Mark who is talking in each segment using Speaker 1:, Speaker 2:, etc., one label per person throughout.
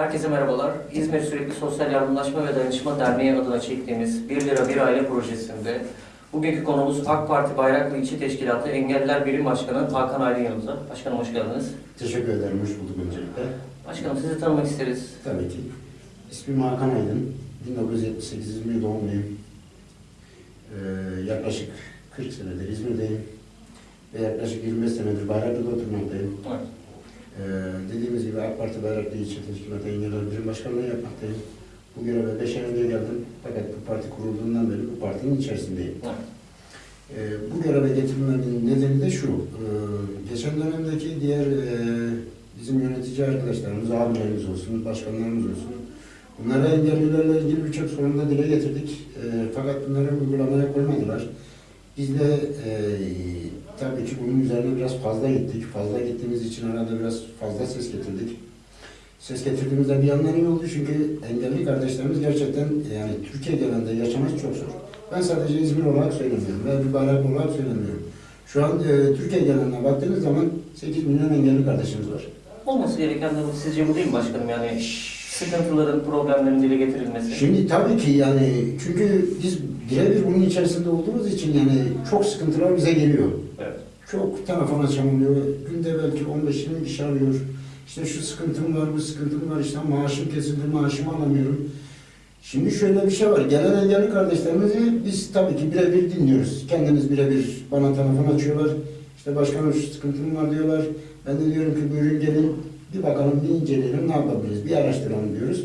Speaker 1: Herkese merhabalar. İzmir Sürekli Sosyal Yardımlaşma ve Dayanışma Derneği adına çektiğimiz 1 lira bir aile projesinde bugünkü konumuz AK Parti Bayraklı İlçe Teşkilatı Engelliler Birim Başkanı Hakan Aydın yanımızda. Başkanım hoş geldiniz.
Speaker 2: Teşekkür ederim, hoş bulduk öncelikle.
Speaker 1: Başkanım sizi tanımak isteriz.
Speaker 2: Tabii ki. İsmim Hakan Aydın, 1978 İzmir doğumluyum. Ee, yaklaşık 40 senedir İzmir'deyim ve yaklaşık 25 senedir Bayraklı'da oturmaktayım.
Speaker 1: Evet.
Speaker 2: Ee, dediğimiz gibi AK Parti Bayraklı İlçe Teşkilatı Engelliler Birim Başkanlığı yapmaktayım. Bu göreve 5 ay önce geldim fakat bu parti kurulduğundan beri bu partinin içerisindeyim.
Speaker 1: Evet.
Speaker 2: Ee, bu göreve getirilmemin nedeni de şu, ee, geçen dönemdeki diğer ee, bizim yönetici arkadaşlarımız, abilerimiz olsun, başkanlarımız olsun, bunlara engellilerle ilgili birçok sorunu da dile getirdik. Ee, fakat bunları uygulamaya koymadılar. Biz de ee, tabii ki bunun üzerine biraz fazla gittik. Fazla gittiğimiz için arada biraz fazla ses getirdik. Ses getirdiğimizde bir yandan iyi oldu çünkü engelli kardeşlerimiz gerçekten yani Türkiye genelinde yaşaması çok zor. Ben sadece İzmir olarak söylemiyorum ve bir bayrak olarak söylemiyorum. Şu an e, Türkiye geneline baktığınız zaman 8 milyon engelli kardeşimiz var.
Speaker 1: Olması gereken de sizce bu değil mi başkanım? Yani sıkıntıların, problemlerin dile getirilmesi.
Speaker 2: Şimdi tabii ki yani çünkü biz birebir bunun içerisinde olduğumuz için yani çok sıkıntılar bize geliyor.
Speaker 1: Evet.
Speaker 2: Çok telefon açamıyor. Günde belki 15-20 kişi arıyor. İşte şu sıkıntım var, bu sıkıntım var, işte maaşım kesildi, maaşımı alamıyorum. Şimdi şöyle bir şey var. Gelen engelli kardeşlerimizi biz tabii ki birebir dinliyoruz. Kendimiz birebir bana telefon açıyorlar. İşte başkanım şu sıkıntım var diyorlar. Ben de diyorum ki buyurun gelin bir bakalım, bir inceleyelim, ne yapabiliriz, bir araştıralım diyoruz.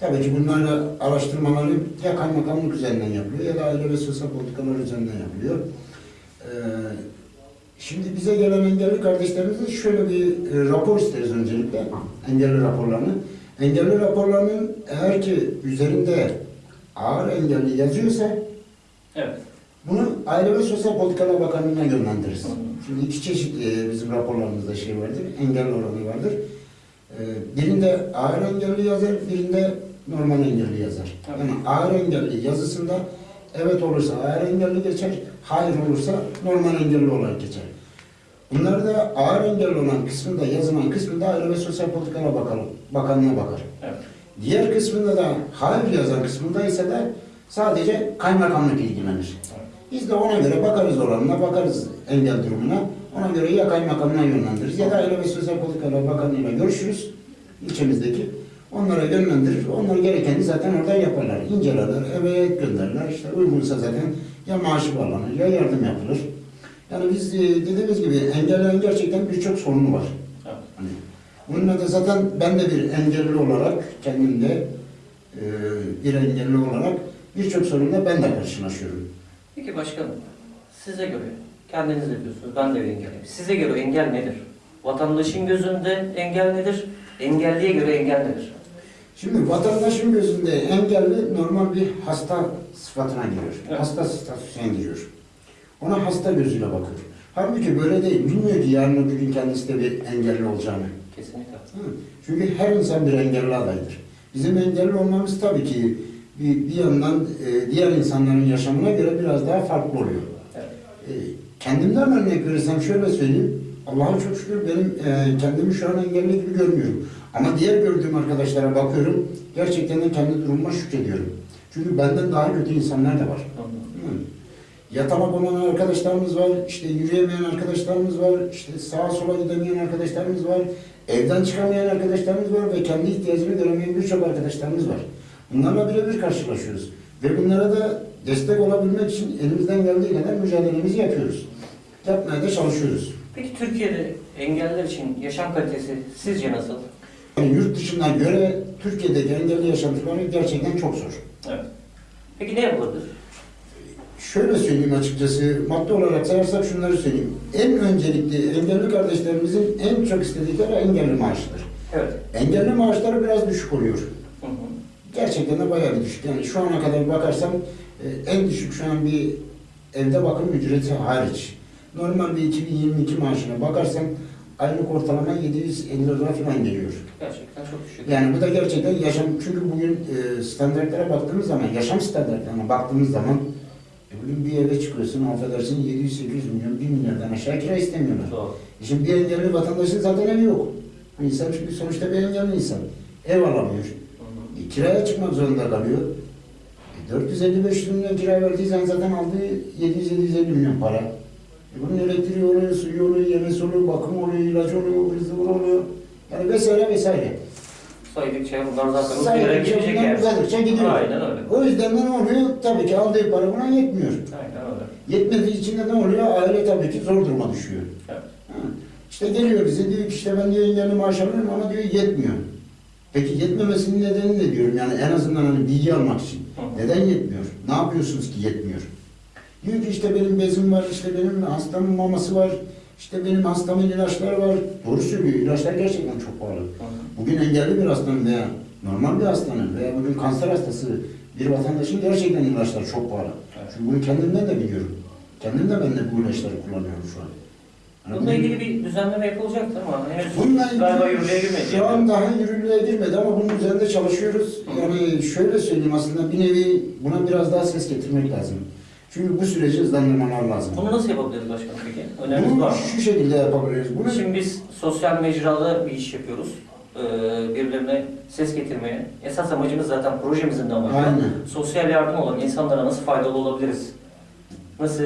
Speaker 2: Tabii ki bunlarla araştırmaları ya kaymakamlık üzerinden yapılıyor ya da aile ve sosyal politikalar üzerinden yapılıyor. Ee, Şimdi bize gelen engelli kardeşlerimizin şöyle bir e, rapor isteriz öncelikle, engelli raporlarını. Engelli raporlarının eğer ki üzerinde ağır engelli yazıyorsa
Speaker 1: Evet.
Speaker 2: bunu Aile ve Sosyal Politikalar Bakanlığı'na yönlendiririz. Şimdi iki çeşit e, bizim raporlarımızda şey vardır, engelli oranı vardır. E, Birinde ağır engelli yazar, birinde normal engelli yazar.
Speaker 1: Evet.
Speaker 2: Yani ağır engelli yazısında evet olursa ağır engelli geçer, hayır olursa normal engelli olarak geçer. Bunlar da ağır engelli olan kısmında yazılan kısmında Aile ve Sosyal Politikalar Bakanlığı, Bakanlığı'na bakar.
Speaker 1: Evet.
Speaker 2: Diğer kısmında da hayır yazan kısmında ise de sadece kaymakamlık ilgilenir. Biz de ona göre bakarız oranına, bakarız engel durumuna. Ona göre ya kaymakamına yönlendiririz ya da Aile ve Sosyal Politikalar Bakanlığı'yla görüşürüz ilçemizdeki. Onlara yönlendirir. Onlar gerekeni zaten oradan yaparlar. İncelerler, evet gönderirler. İşte uygunsa zaten ya maaşı bağlanır ya yardım yapılır. Yani biz e, dediğimiz gibi engellerin gerçekten birçok sorunu var.
Speaker 1: Evet.
Speaker 2: Hani bununla da zaten ben de bir engelli olarak kendimde e, bir engelli olarak birçok sorunla ben de karşılaşıyorum.
Speaker 1: Peki başkanım, size göre, kendiniz de diyorsunuz, ben de bir engelliyim. Size göre engel nedir? Vatandaşın gözünde engel nedir? Engelliye göre engel nedir?
Speaker 2: Şimdi vatandaşın gözünde engelli normal bir hasta sıfatına giriyor.
Speaker 1: Evet.
Speaker 2: Hasta statüsüne giriyor. Ona hasta gözüyle bakıyor. Halbuki böyle değil. Bilmiyor ki yarın öbür gün kendisi de bir engelli olacağını.
Speaker 1: Kesinlikle.
Speaker 2: Hı. Çünkü her insan bir engelli adaydır. Bizim engelli olmamız tabii ki bir, bir yandan e, diğer insanların yaşamına göre biraz daha farklı oluyor.
Speaker 1: Evet.
Speaker 2: E, kendimden örnek verirsem şöyle söyleyeyim. Allah'a çok şükür benim e, kendimi şu an engelli gibi görmüyorum. Ama diğer gördüğüm arkadaşlara bakıyorum. Gerçekten de kendi durumuma şükrediyorum. Çünkü benden daha kötü insanlar da var. Yatamak olan arkadaşlarımız var, işte yürüyemeyen arkadaşlarımız var, işte sağa sola gidemeyen arkadaşlarımız var, evden çıkamayan arkadaşlarımız var ve kendi ihtiyacını göremeyen birçok arkadaşlarımız var. Bunlarla birebir karşılaşıyoruz. Ve bunlara da destek olabilmek için elimizden geldiği kadar mücadelemizi yapıyoruz. Yapmaya da çalışıyoruz.
Speaker 1: Peki Türkiye'de engelliler için yaşam kalitesi sizce nasıl?
Speaker 2: Yani yurt dışına göre Türkiye'deki engelli yaşantıları gerçekten çok zor.
Speaker 1: Evet. Peki ne yapılabilir?
Speaker 2: Şöyle söyleyeyim açıkçası, madde olarak sayarsak şunları söyleyeyim. En öncelikli engelli kardeşlerimizin en çok istedikleri engelli maaşıdır.
Speaker 1: Evet.
Speaker 2: Engelli maaşları biraz düşük oluyor.
Speaker 1: Hı hı.
Speaker 2: Gerçekten de bayağı bir düşük. Yani şu ana kadar bakarsam e, en düşük şu an bir evde bakım ücreti hariç. Normal bir 2022 maaşına bakarsam aylık ortalama 750 lira falan geliyor.
Speaker 1: Gerçekten çok düşük.
Speaker 2: Yani bu da gerçekten yaşam, çünkü bugün e, standartlara baktığımız zaman, yaşam standartlarına baktığımız zaman e, bugün bir eve çıkıyorsun, affedersin 700-800 milyon, 1 milyardan aşağı kira istemiyorlar.
Speaker 1: Doğru.
Speaker 2: E şimdi bir engelli vatandaşın zaten evi yok. Bu insan çünkü sonuçta bir engelli insan. Ev alamıyor. E, kiraya çıkmak zorunda kalıyor. E, 450-500 milyon kira verdiysen zaten aldığı 700-750 milyon para. E, bunun elektriği oluyor, suyu oluyor, yemesi oluyor, bakım oluyor, ilacı oluyor, zıvır oluyor. Yani vesaire vesaire.
Speaker 1: Saydıkça bunlar zaten uzun yere gidecek yani.
Speaker 2: uzadıkça gidiyor.
Speaker 1: Aynen öyle.
Speaker 2: O yüzden de ne oluyor? Tabii ki aldığı para buna yetmiyor.
Speaker 1: Aynen öyle.
Speaker 2: Yetmediği için de ne oluyor? Aile tabii ki zor duruma düşüyor.
Speaker 1: Evet.
Speaker 2: Ha. İşte geliyor bize diyor ki işte ben diyor engelli maaş alıyorum ama diyor yetmiyor. Peki yetmemesinin nedeni ne diyorum yani en azından hani bilgi almak için.
Speaker 1: Hı.
Speaker 2: Neden yetmiyor? Ne yapıyorsunuz ki yetmiyor? Diyor ki işte benim bezim var, işte benim hastamın maması var, işte benim hastamın ilaçları var. Doğru söylüyor, ilaçlar gerçekten çok pahalı. Bugün engelli bir hastanın veya normal bir hastanın veya bugün kanser hastası bir vatandaşın gerçekten ilaçları çok pahalı. Çünkü bunu kendimden de biliyorum. Kendim de ben de bu ilaçları kullanıyorum şu an.
Speaker 1: Bununla ilgili bir düzenleme yapılacaktır ama henüz
Speaker 2: Bununla
Speaker 1: galiba yürürlüğe girmedi.
Speaker 2: Şu an daha yürürlüğe girmedi ama bunun üzerinde çalışıyoruz. Yani şöyle söyleyeyim aslında bir nevi buna biraz daha ses getirmek lazım. Çünkü bu süreci hızlandırmalar lazım.
Speaker 1: Bunu nasıl yapabiliriz başkanım peki? Öneriniz
Speaker 2: Bunu
Speaker 1: var mı?
Speaker 2: şu şekilde yapabiliriz. Bunu
Speaker 1: Şimdi biz sosyal mecrada bir iş yapıyoruz. Ee, birilerine ses getirmeye. Esas amacımız zaten projemizin de amacı.
Speaker 2: Aynen.
Speaker 1: Sosyal yardım olan insanlara nasıl faydalı olabiliriz? Nasıl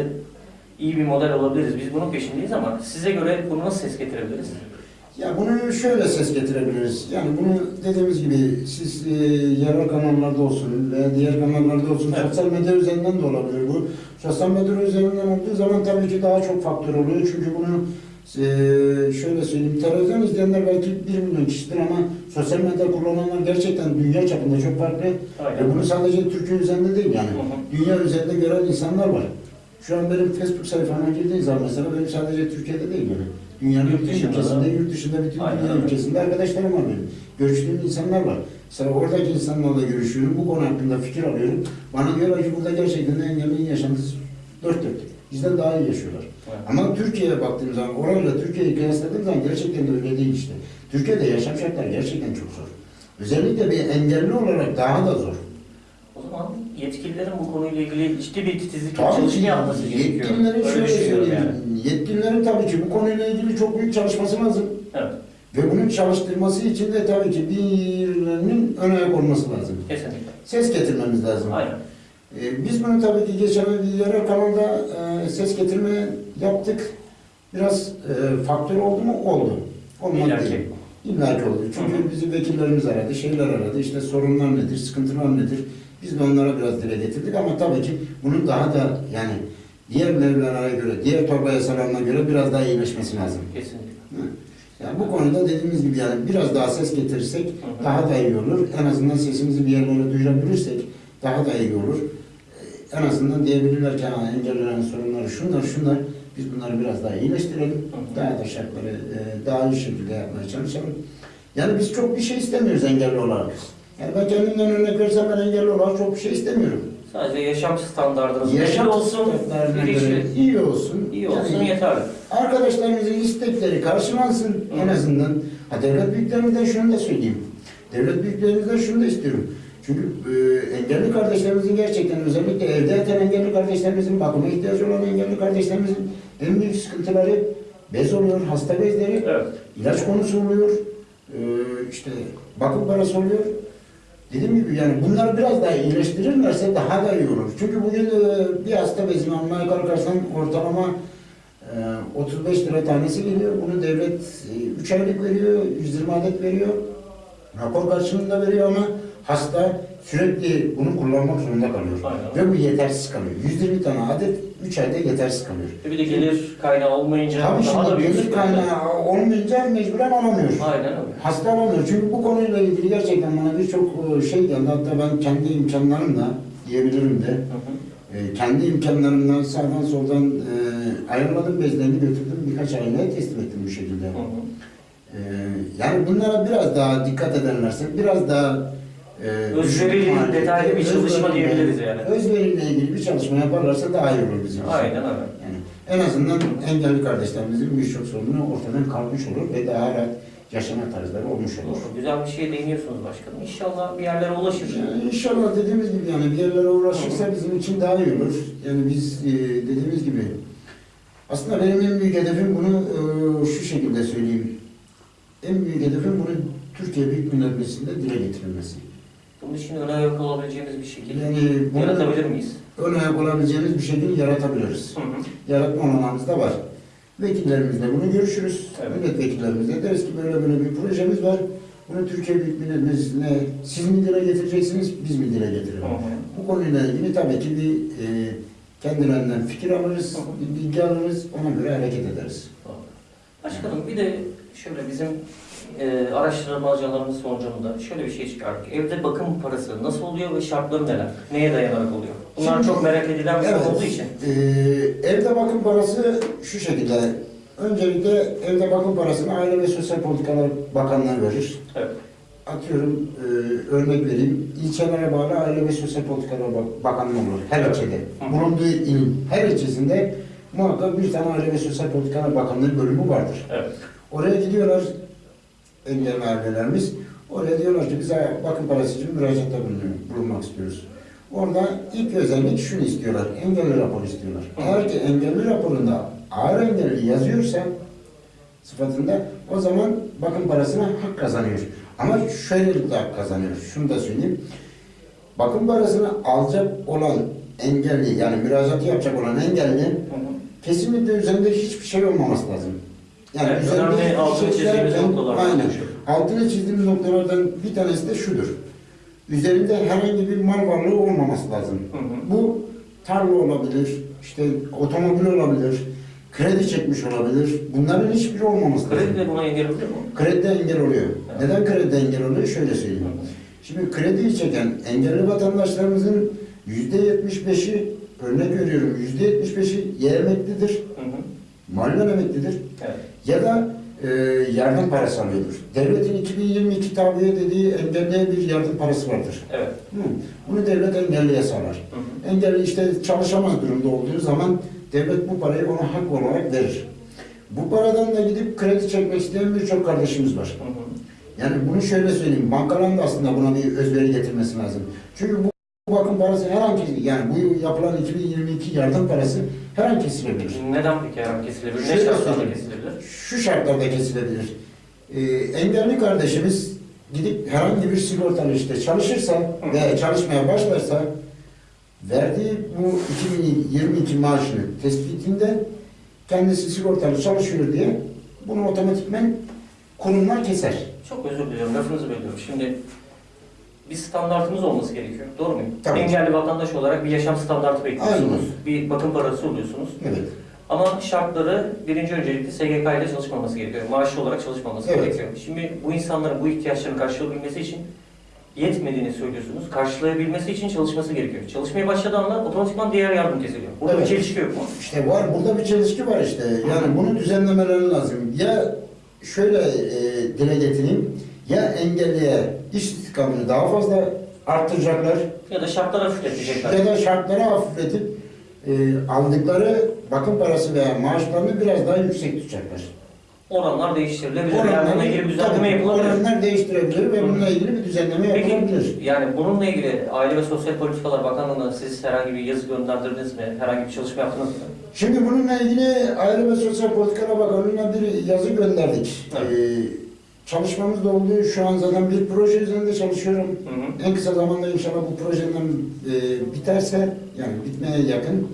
Speaker 1: iyi bir model olabiliriz? Biz bunun peşindeyiz ama size göre bunu nasıl ses getirebiliriz?
Speaker 2: Ya bunu şöyle ses getirebiliriz. Yani bunu dediğimiz gibi siz e, yerel kanallarda olsun veya diğer kanallarda olsun
Speaker 1: Evet.
Speaker 2: sosyal medya üzerinden de olabilir bu. Sosyal medya üzerinden olduğu zaman tabii ki daha çok faktör oluyor. Çünkü bunu e, şöyle söyleyeyim televizyon izleyenler belki 1 milyon kişidir ama sosyal medya kullananlar gerçekten dünya çapında çok farklı.
Speaker 1: Aynen.
Speaker 2: Bunu sadece Türkiye üzerinde değil yani.
Speaker 1: Hı hı.
Speaker 2: Dünya üzerinde gören insanlar var. Şu an benim Facebook sayfama girdiği zaman mesela benim sadece Türkiye'de değil yani. Dünyanın
Speaker 1: Yurt dışında
Speaker 2: ülkesinde, yurt dışında bütün
Speaker 1: Aynen
Speaker 2: dünya ülkesinde arkadaşlarım var benim. Görüştüğüm insanlar var. Mesela oradaki insanlarla görüşüyorum, bu konu hakkında fikir alıyorum. Bana diyorlar ki burada gerçekten engellinin yaşantısı dört dörtlük. Bizden daha iyi yaşıyorlar.
Speaker 1: Evet.
Speaker 2: Ama Türkiye'ye baktığım zaman, orayla Türkiye'yi kıyasladığım zaman gerçekten de öyle değil işte. Türkiye'de yaşam şartları gerçekten çok zor. Özellikle bir engelli olarak daha da zor.
Speaker 1: O zaman yetkililerin bu konuyla ilgili ciddi bir titizlik
Speaker 2: ki
Speaker 1: yapması gerekiyor.
Speaker 2: yetkililerin
Speaker 1: Öyle
Speaker 2: şöyle söyleyeyim.
Speaker 1: yani.
Speaker 2: Yetkililerin tabii ki bu konuyla ilgili çok büyük çalışması lazım.
Speaker 1: Evet,
Speaker 2: Ve bunun çalıştırması için de tabii ki birilerinin ön ayak olması lazım.
Speaker 1: kesinlikle.
Speaker 2: Ses getirmemiz lazım.
Speaker 1: Aynen.
Speaker 2: Ee, biz bunu tabii ki geçen yerel kanalda e, ses getirme yaptık. Biraz e, faktör oldu mu? Oldu. Olmadı
Speaker 1: İlla ki.
Speaker 2: değil. İlla ki oldu. Çünkü
Speaker 1: hı.
Speaker 2: bizi vekillerimiz aradı, şeyler aradı. İşte sorunlar nedir, sıkıntılar nedir? Biz de onlara biraz dile getirdik ama tabii ki bunun daha da yani diğer mevlana göre, diğer torba yasalarına göre biraz daha iyileşmesi lazım.
Speaker 1: Kesinlikle.
Speaker 2: Hı. Yani bu konuda dediğimiz gibi yani biraz daha ses getirirsek
Speaker 1: hı.
Speaker 2: daha da iyi olur. En azından sesimizi bir yerlere duyurabilirsek daha da iyi olur. Ee, En azından diyebilirler ki "Ha, engellilerin sorunları şunlar şunlar. Biz bunları biraz daha iyileştirelim.
Speaker 1: hı.
Speaker 2: Daha da şartları e, daha iyi şekilde yapmaya çalışalım. Yani biz çok bir şey istemiyoruz engelli olarak. Yani ben kendimden örnek versem ben engelli olarak çok bir şey istemiyorum.
Speaker 1: Sadece yaşam standartınız
Speaker 2: Yaşam
Speaker 1: belli olsun,
Speaker 2: göre iyi olsun.
Speaker 1: iyi olsun
Speaker 2: Yani
Speaker 1: yeterli.
Speaker 2: Arkadaşlarımızın istekleri karşılansın en
Speaker 1: Hı.
Speaker 2: azından. Ha devlet büyüklerimizden şunu da söyleyeyim. Devlet büyüklerimizden şunu da istiyorum. Çünkü e, engelli kardeşlerimizin gerçekten özellikle evde yatan engelli kardeşlerimizin, bakıma ihtiyacı olan engelli kardeşlerimizin en büyük sıkıntıları bez oluyor, hasta bezleri,
Speaker 1: Evet.
Speaker 2: ilaç konusu oluyor, e, işte bakım parası oluyor. Dediğim gibi yani bunları biraz daha iyileştirirlerse daha da iyi olur. Çünkü bugün e, bir hasta bezini almaya kalkarsan ortalama e, 35 lira tanesi geliyor. Bunu devlet 3 aylık veriyor, 120 adet veriyor. Rapor karşılığında veriyor ama hasta sürekli bunu kullanmak zorunda kalıyor.
Speaker 1: Aynen.
Speaker 2: Ve bu yetersiz kalıyor. 120 tane adet 3 ayda yetersiz kalıyor.
Speaker 1: Ve bir de gelir kaynağı olmayınca
Speaker 2: Tabii
Speaker 1: daha da büyük
Speaker 2: gelir kaynağı olmayınca mecburen alamıyor.
Speaker 1: Aynen öyle.
Speaker 2: Hasta alamıyor. Çünkü bu konuyla ilgili gerçekten bana birçok e, şey geldi. Hatta ben kendi imkanlarımla diyebilirim de.
Speaker 1: Hı hı.
Speaker 2: e, kendi imkanlarımla sağdan soldan e, ayarladım bezlerini götürdüm. Birkaç aileye teslim ettim bu şekilde.
Speaker 1: Hı hı.
Speaker 2: E, yani bunlara biraz daha dikkat ederlerse, biraz daha e,
Speaker 1: detaylı bir çalışma diyebiliriz yani.
Speaker 2: Özveriyle ilgili bir çalışma yaparlarsa daha iyi olur bizim için.
Speaker 1: Aynen öyle.
Speaker 2: Yani en azından engelli kardeşlerimizin birçok sorunu ortadan kalkmış olur ve daha rahat yaşama tarzları olmuş olur.
Speaker 1: Doğru. Güzel bir şeye değiniyorsunuz başkanım. İnşallah bir yerlere ulaşır.
Speaker 2: Yani inşallah dediğimiz gibi yani bir yerlere uğraşırsa bizim için daha iyi olur. Yani biz e, dediğimiz gibi aslında benim en büyük hedefim bunu e, şu şekilde söyleyeyim. En büyük hedefim bunu Türkiye Büyük Millet Meclisi'nde dile getirilmesi.
Speaker 1: Bunun için öne ayak olabileceğimiz bir şekilde
Speaker 2: Yani bunu
Speaker 1: yaratabilir miyiz?
Speaker 2: ön ayak olabileceğimiz bir şekilde yaratabiliriz.
Speaker 1: Hı hı.
Speaker 2: Yaratma olanağımız da var. Vekillerimizle bunu görüşürüz.
Speaker 1: Evet.
Speaker 2: Milletvekillerimizle deriz ki böyle böyle bir projemiz var. Bunu Türkiye Büyük Millet Meclisi'ne siz mi dile getireceksiniz, biz mi dile getirelim?
Speaker 1: Hı hı.
Speaker 2: Bu konuyla ilgili tabii ki bir e, kendilerinden fikir alırız, bir bilgi alırız, ona göre hareket ederiz.
Speaker 1: Başkanım bir de şöyle bizim e, araştırmacılarımız sonucunda şöyle bir şey çıkardık. Evde bakım parası nasıl oluyor ve şartları neler? Neye dayanarak oluyor? Bunlar
Speaker 2: Şimdi-
Speaker 1: çok merak edilen bir konu olduğu için.
Speaker 2: e, evde bakım parası şu şekilde. Öncelikle evde bakım parasını Aile ve Sosyal Politikalar Bakanlığı verir.
Speaker 1: Evet.
Speaker 2: Atıyorum, e, örnek vereyim. İlçelere bağlı Aile ve Sosyal Politikalar Bak- Bakanlığı olur. Her
Speaker 1: Evet.
Speaker 2: ilçede.
Speaker 1: Hı.
Speaker 2: Bulunduğu ilin her ilçesinde muhakkak bir tane Aile ve Sosyal Politikalar Bakanlığı bölümü vardır.
Speaker 1: Evet.
Speaker 2: Oraya gidiyorlar engelli ailelerimiz. Oraya diyorlar ki bize bakım parası için müracaatta bulunmak istiyoruz. Orada ilk özellik şunu istiyorlar. Engelli raporu istiyorlar. Eğer ki engelli raporunda ağır engelli yazıyorsa sıfatında o zaman bakım parasına hak kazanıyor. Ama şöyle bir hak kazanıyor. Şunu da söyleyeyim. Bakım parasını alacak olan engelli yani müracaatı yapacak olan engelli kesinlikle üzerinde hiçbir şey olmaması lazım. Yani üzerinde
Speaker 1: önemli altını çizdiğimiz noktalar.
Speaker 2: Aynen. Altını çizdiğimiz noktalardan bir tanesi de şudur. Üzerinde herhangi bir mal varlığı olmaması lazım.
Speaker 1: Hı hı.
Speaker 2: Bu tarla olabilir, işte otomobil olabilir, kredi çekmiş olabilir. Bunların hiçbiri olmaması lazım.
Speaker 1: Kredi de buna engel oluyor mu?
Speaker 2: Kredi engel oluyor.
Speaker 1: Evet.
Speaker 2: Neden kredi engel oluyor? Şöyle söyleyeyim. Şimdi krediyi çeken engelli vatandaşlarımızın yüzde yetmiş beşi, örnek veriyorum, yüzde yetmiş beşi ya emeklidir,
Speaker 1: Hı hı.
Speaker 2: mahallen emeklidir
Speaker 1: Evet.
Speaker 2: Ya da e, yardım parası alıyordur. Devletin 2022 tabiye dediği engelliye bir yardım parası vardır.
Speaker 1: Evet.
Speaker 2: Hı. Bunu devlet engelliye sağlar.
Speaker 1: Hı hı.
Speaker 2: Engelli işte çalışamaz durumda olduğu zaman devlet bu parayı ona hak olarak verir. Bu paradan da gidip kredi çekmek isteyen birçok kardeşimiz var.
Speaker 1: Hı hı.
Speaker 2: Yani bunu şöyle söyleyeyim, bankaların da aslında buna bir özveri getirmesi lazım. Çünkü bu bu bakım parası her an kesilebilir. Yani bu yapılan 2022 yardım parası her an kesilebilir.
Speaker 1: Neden peki her an kesilebilir? Ne
Speaker 2: Şöyle
Speaker 1: şartlarda
Speaker 2: söyleyeyim.
Speaker 1: kesilebilir?
Speaker 2: Şu şartlarda kesilebilir. Ee, engelli kardeşimiz gidip herhangi bir sigortalı işte çalışırsa
Speaker 1: Hı.
Speaker 2: veya çalışmaya başlarsa verdiği bu 2022 maaşını tespitinde kendisi sigortalı çalışıyor diye bunu otomatikmen kurumlar keser.
Speaker 1: Çok özür diliyorum, lafınızı bölüyorum. Şimdi bir standartımız olması gerekiyor. Doğru muyum?
Speaker 2: Tabii.
Speaker 1: Engelli vatandaş olarak bir yaşam standartı bekliyorsunuz. Bir bakım parası oluyorsunuz.
Speaker 2: Evet.
Speaker 1: Ama şartları birinci öncelikle SGK ile çalışmaması gerekiyor. Maaşlı olarak çalışmaması
Speaker 2: Evet.
Speaker 1: gerekiyor. Şimdi bu insanların bu ihtiyaçlarını karşılayabilmesi için yetmediğini söylüyorsunuz. Karşılayabilmesi için çalışması gerekiyor. Çalışmaya başladığı anda otomatikman diğer yardım kesiliyor. Burada
Speaker 2: Evet.
Speaker 1: bir çelişki yok mu?
Speaker 2: İşte var, burada bir çelişki var işte. Yani bunu düzenlemeleri lazım. Ya şöyle e, dile getireyim, ya engelliye iş istikamını daha fazla arttıracaklar
Speaker 1: Ya da şartları hafifletecekler.
Speaker 2: ya da şartları hafifletip e, aldıkları bakım parası veya maaşlarını biraz daha yüksek tutacaklar.
Speaker 1: Oranlar değiştirilebilir. yani bununla ilgili bir düzenleme
Speaker 2: tabii,
Speaker 1: yapılabilir.
Speaker 2: oranlar değiştirebilir ve bununla ilgili bir düzenleme
Speaker 1: Peki
Speaker 2: yapılabilir.
Speaker 1: yani bununla ilgili Aile ve Sosyal Politikalar Bakanlığı'na siz herhangi bir yazı gönderdirdiniz mi? Herhangi bir çalışma yaptınız mı?
Speaker 2: Şimdi bununla ilgili Aile ve Sosyal Politikalar Bakanlığı'na bir yazı gönderdik.
Speaker 1: Evet.
Speaker 2: Ee, çalışmamız da oldu. Şu an zaten bir proje üzerinde çalışıyorum.
Speaker 1: Hı hı.
Speaker 2: En kısa zamanda inşallah bu projenin e, biterse, yani bitmeye yakın,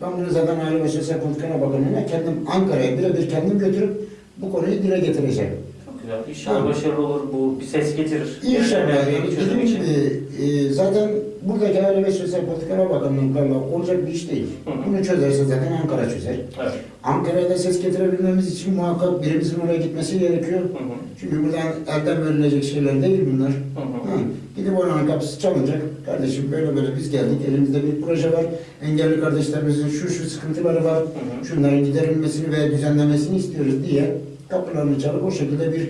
Speaker 2: ben bunu zaten Aile ve Sosyal Politikalar Bakanlığı'na kendim Ankara'ya birebir kendim götürüp bu konuyu dile getireceğim.
Speaker 1: Çok güzel. İnşallah
Speaker 2: Evet.
Speaker 1: başarılı olur. Bu bir ses getirir.
Speaker 2: İnşallah yani gibi e, zaten buradaki Aile ve Sosyal Politikalar Bakanlığı'nda olacak bir iş değil.
Speaker 1: Hı hı.
Speaker 2: Bunu çözerse zaten Ankara çözer.
Speaker 1: Evet.
Speaker 2: Ankara'ya da ses getirebilmemiz için muhakkak birimizin oraya gitmesi gerekiyor.
Speaker 1: Hı hı.
Speaker 2: Çünkü buradan elden verilecek şeyler değil bunlar.
Speaker 1: Hı hı.
Speaker 2: Ha, gidip oranın kapısı çalınacak. Kardeşim böyle böyle biz geldik. Elimizde bir proje var. Engelli kardeşlerimizin şu şu sıkıntıları var.
Speaker 1: Hı hı.
Speaker 2: Şunların giderilmesini ve düzenlemesini istiyoruz diye kapılarını çalıp o şekilde bir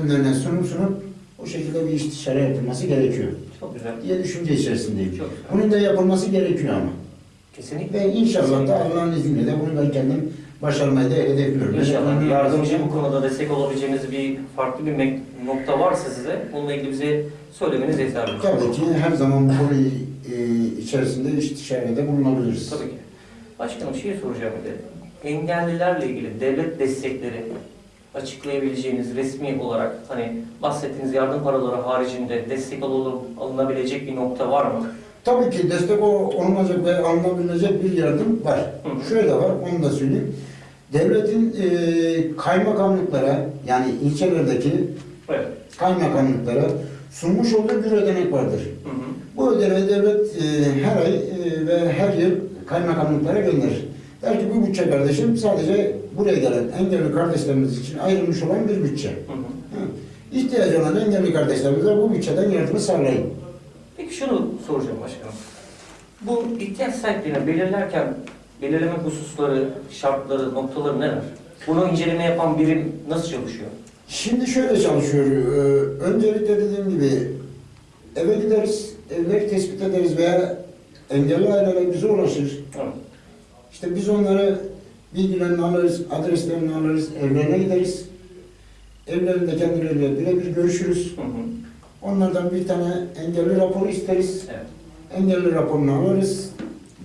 Speaker 2: önlerine sunum sunup o şekilde bir istişare yapılması gerekiyor
Speaker 1: Çok güzel.
Speaker 2: diye düşünce içerisindeyim.
Speaker 1: Çok güzel.
Speaker 2: Bunun da yapılması gerekiyor ama.
Speaker 1: Kesinlikle.
Speaker 2: Ve inşallah da Allah'ın izniyle de bunu ben kendim başarmayı da hedefliyorum.
Speaker 1: İnşallah
Speaker 2: Yani-
Speaker 1: yardımcı bu konuda destek olabileceğiniz bir farklı bir nokta varsa size onunla ilgili bize söylemeniz yeterli.
Speaker 2: Tabii ki her zaman bu konu e, içerisinde istişarede bulunabiliriz.
Speaker 1: Tabii ki. Başkanım şey soracağım bir de. Engellilerle ilgili devlet destekleri açıklayabileceğiniz resmi olarak hani bahsettiğiniz yardım paraları haricinde destek alın, alınabilecek bir nokta var mı?
Speaker 2: Tabii ki destek olunacak ve alınabilecek bir yardım var.
Speaker 1: Hı.
Speaker 2: Şöyle var, onu da söyleyeyim. Devletin e, kaymakamlıklara yani ilçelerdeki
Speaker 1: Evet.
Speaker 2: kaymakamlıklara sunmuş olduğu bir ödenek vardır.
Speaker 1: Hı hı.
Speaker 2: Bu ödeneği devlet e, her ay e, ve her yıl kaymakamlıklara gönderir. Der ki bu bütçe kardeşim sadece buraya gelen engelli kardeşlerimiz için ayrılmış olan bir bütçe.
Speaker 1: Hı hı.
Speaker 2: Hı. İhtiyacı olan engelli kardeşlerimize bu bütçeden yardımı sağlayın.
Speaker 1: Peki şunu soracağım başkanım. Bu ihtiyaç sahiplerini belirlerken belirleme hususları, şartları, noktaları neler? Bunu inceleme yapan birim nasıl çalışıyor?
Speaker 2: Şimdi şöyle çalışıyor. Ee, öncelikle dediğim gibi eve gideriz, evleri tespit ederiz veya engelli aileler bize ulaşır.
Speaker 1: Evet.
Speaker 2: İşte biz onları bilgilerini alırız, adreslerini alırız, evlerine gideriz. Evlerinde kendileriyle birebir görüşürüz.
Speaker 1: Hı hı.
Speaker 2: Onlardan bir tane engelli raporu isteriz.
Speaker 1: Evet.
Speaker 2: Engelli raporunu alırız.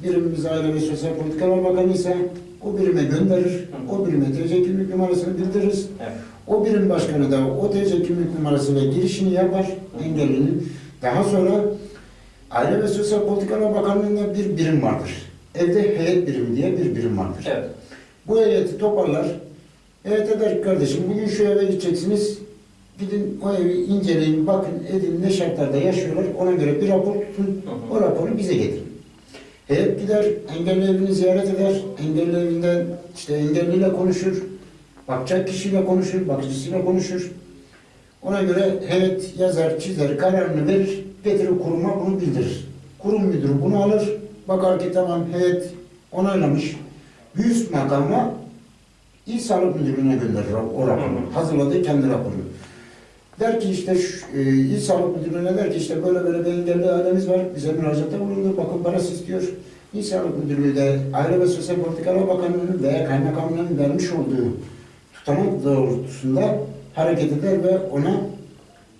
Speaker 2: Birimimiz Aile ve Sosyal Politikalar Bakanı ise o birime gönderir. O birime TC kimlik numarasını bildiririz.
Speaker 1: Evet.
Speaker 2: O birim başkanı da o TC kimlik numarasıyla girişini yapar engellinin. Daha sonra Aile ve Sosyal Politikalar Bakanlığı'nda bir birim vardır. Evde heyet birimi diye bir birim vardır.
Speaker 1: Evet.
Speaker 2: Bu heyeti toparlar. Heyete der kardeşim bugün şu eve gideceksiniz. Gidin o evi inceleyin, bakın, edin ne şartlarda yaşıyorlar. Ona göre bir rapor tutun. O raporu bize getirin. Heyet gider, engelli evini ziyaret eder. Engelli evinden işte engelliyle konuşur. Bakacak kişiyle konuşur, bakıcısıyla konuşur. Ona göre heyet yazar, çizer, kararını verir, getirir kuruma bunu bildirir. Kurum müdürü bunu alır, bakar ki tamam heyet onaylamış. Bir üst makama İl Sağlık Müdürlüğü'ne gönderir o raporu. Hazırladığı kendi raporunu. Der ki işte şu, e, İl Sağlık Müdürlüğü'ne der ki işte böyle böyle bir engelli ailemiz var. Bize müracaatta bulundu. Bakın parası istiyor. İl Sağlık Müdürlüğü de Aile ve Sosyal Politikalar Bakanlığı'nın veya Kaymakamlığı'nın vermiş olduğu tutanak doğrultusunda hareket eder ve ona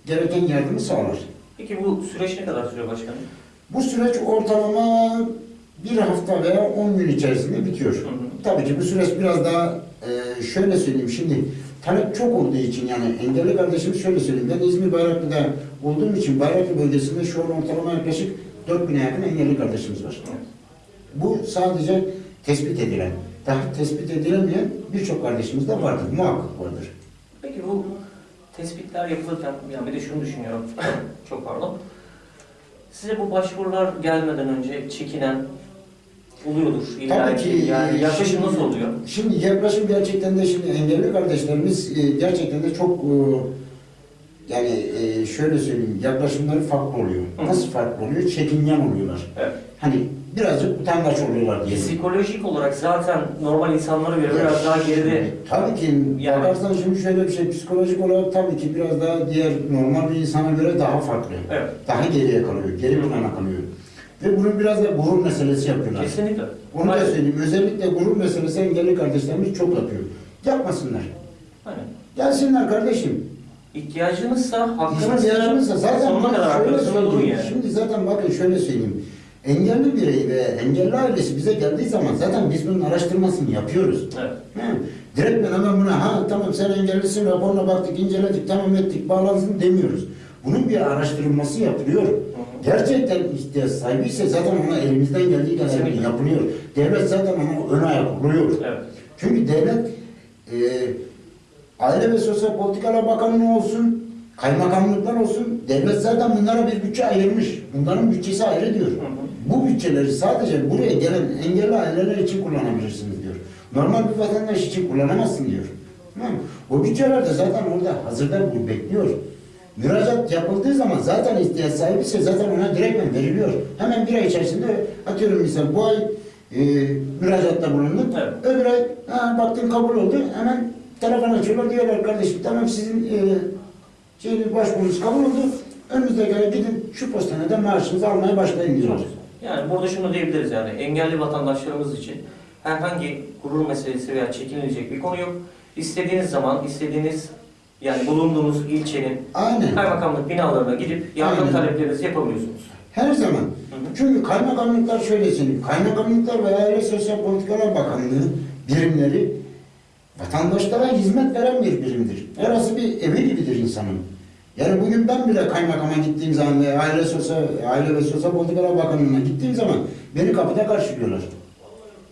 Speaker 2: gereken yardımı sağlar.
Speaker 1: Peki bu süreç ne kadar sürüyor başkanım?
Speaker 2: Bu süreç ortalama bir hafta veya 10 gün içerisinde bitiyor.
Speaker 1: Hı hı.
Speaker 2: Tabii ki bu süreç biraz daha e, şöyle söyleyeyim şimdi talep çok olduğu için yani engelli kardeşimiz şöyle söyleyeyim ben İzmir Bayraklı'da olduğum için Bayraklı bölgesinde şu an ortalama yaklaşık 4000'e yakın engelli kardeşimiz var. Bu sadece tespit edilen. Daha tespit edilemeyen birçok kardeşimiz de vardır. Muhakkak vardır.
Speaker 1: Peki bu tespitler yapılırken, yani bir de şunu düşünüyorum, çok pardon. Size bu başvurular gelmeden önce çekinen oluyordur illa
Speaker 2: Tabii
Speaker 1: ki. Yani
Speaker 2: e,
Speaker 1: yaklaşım nasıl oluyor?
Speaker 2: Şimdi yaklaşım gerçekten de şimdi engelli kardeşlerimiz e, gerçekten de çok e, yani şöyle söyleyeyim yaklaşımları farklı oluyor.
Speaker 1: Hı.
Speaker 2: Nasıl farklı oluyor? Çekingen oluyorlar.
Speaker 1: Evet.
Speaker 2: Hani birazcık utangaç oluyorlar diye.
Speaker 1: Psikolojik olarak zaten normal insanlara göre biraz daha geride.
Speaker 2: Tabii ki
Speaker 1: Yani-
Speaker 2: bakarsan şimdi şöyle bir şey psikolojik olarak tabii ki biraz daha diğer normal bir insana göre daha farklı.
Speaker 1: Evet.
Speaker 2: Daha geriye kalıyor, geri plana kalıyor. Ve bunu biraz da gurur meselesi yapıyorlar.
Speaker 1: Kesinlikle.
Speaker 2: Onu da
Speaker 1: Aynen.
Speaker 2: söyleyeyim. Özellikle gurur meselesi engelli kardeşlerimiz çok yapıyor. Yapmasınlar.
Speaker 1: Aynen.
Speaker 2: Gelsinler kardeşim.
Speaker 1: İhtiyacınızsa, hakkınız
Speaker 2: İhtiyacımızsa zaten
Speaker 1: sonuna kadar
Speaker 2: şöyle söyleyeyim.
Speaker 1: yani.
Speaker 2: Şimdi zaten bakın şöyle söyleyeyim. Engelli birey ve engelli ailesi bize geldiği zaman zaten biz bunun araştırmasını yapıyoruz.
Speaker 1: Evet.
Speaker 2: Direkt ben hemen buna ha tamam sen engellisin raporuna baktık inceledik tamam ettik bağlansın demiyoruz. Bunun bir araştırılması yapılıyor. Gerçekten ihtiyaç sahibi ise zaten ona elimizden geldiği kadar yapılıyor. Devlet zaten ona ön ayak oluyor.
Speaker 1: Evet.
Speaker 2: Çünkü devlet e, Aile ve Sosyal Politikalar Bakanlığı olsun, kaymakamlıklar olsun, devlet zaten bunlara bir bütçe ayırmış. Bunların bütçesi ayrı diyor.
Speaker 1: Hı hı.
Speaker 2: Bu bütçeleri sadece buraya gelen engelli aileler için kullanabilirsiniz diyor. Normal bir vatandaş için kullanamazsın diyor. Tamam mı? O bütçeler de zaten orada hazırda bu bekliyor. Müracaat yapıldığı zaman zaten ihtiyaç sahibi ise zaten ona direktmen veriliyor. Hemen bir ay içerisinde atıyorum misal bu ay e, müracaatta bulundun.
Speaker 1: Evet.
Speaker 2: Öbür ay ha, baktın kabul oldu. Hemen telefon açıyorlar diyorlar kardeşim tamam sizin e, şeyiniz başvurunuz kabul oldu. Önümüzdeki ay gidin şu postaneden maaşınızı almaya başlayın diyorlar.
Speaker 1: Yani burada şunu diyebiliriz yani engelli vatandaşlarımız için herhangi gurur meselesi veya çekinilecek bir konu yok. İstediğiniz zaman istediğiniz yani bulunduğunuz ilçenin
Speaker 2: Aynen.
Speaker 1: kaymakamlık binalarına gidip yardım
Speaker 2: Aynen.
Speaker 1: taleplerinizi yapabiliyorsunuz.
Speaker 2: Her zaman.
Speaker 1: hı.
Speaker 2: Çünkü kaymakamlıklar söyleyeyim. Kaymakamlıklar ve Aile Sosyal Politikalar Bakanlığı birimleri vatandaşlara hizmet veren bir birimdir. Orası bir evi gibidir insanın. Yani bugün ben bile kaymakama gittiğim zaman ve aile sosyal aile ve sosyal politikalar bakanlığına gittiğim zaman beni kapıda karşılıyorlar.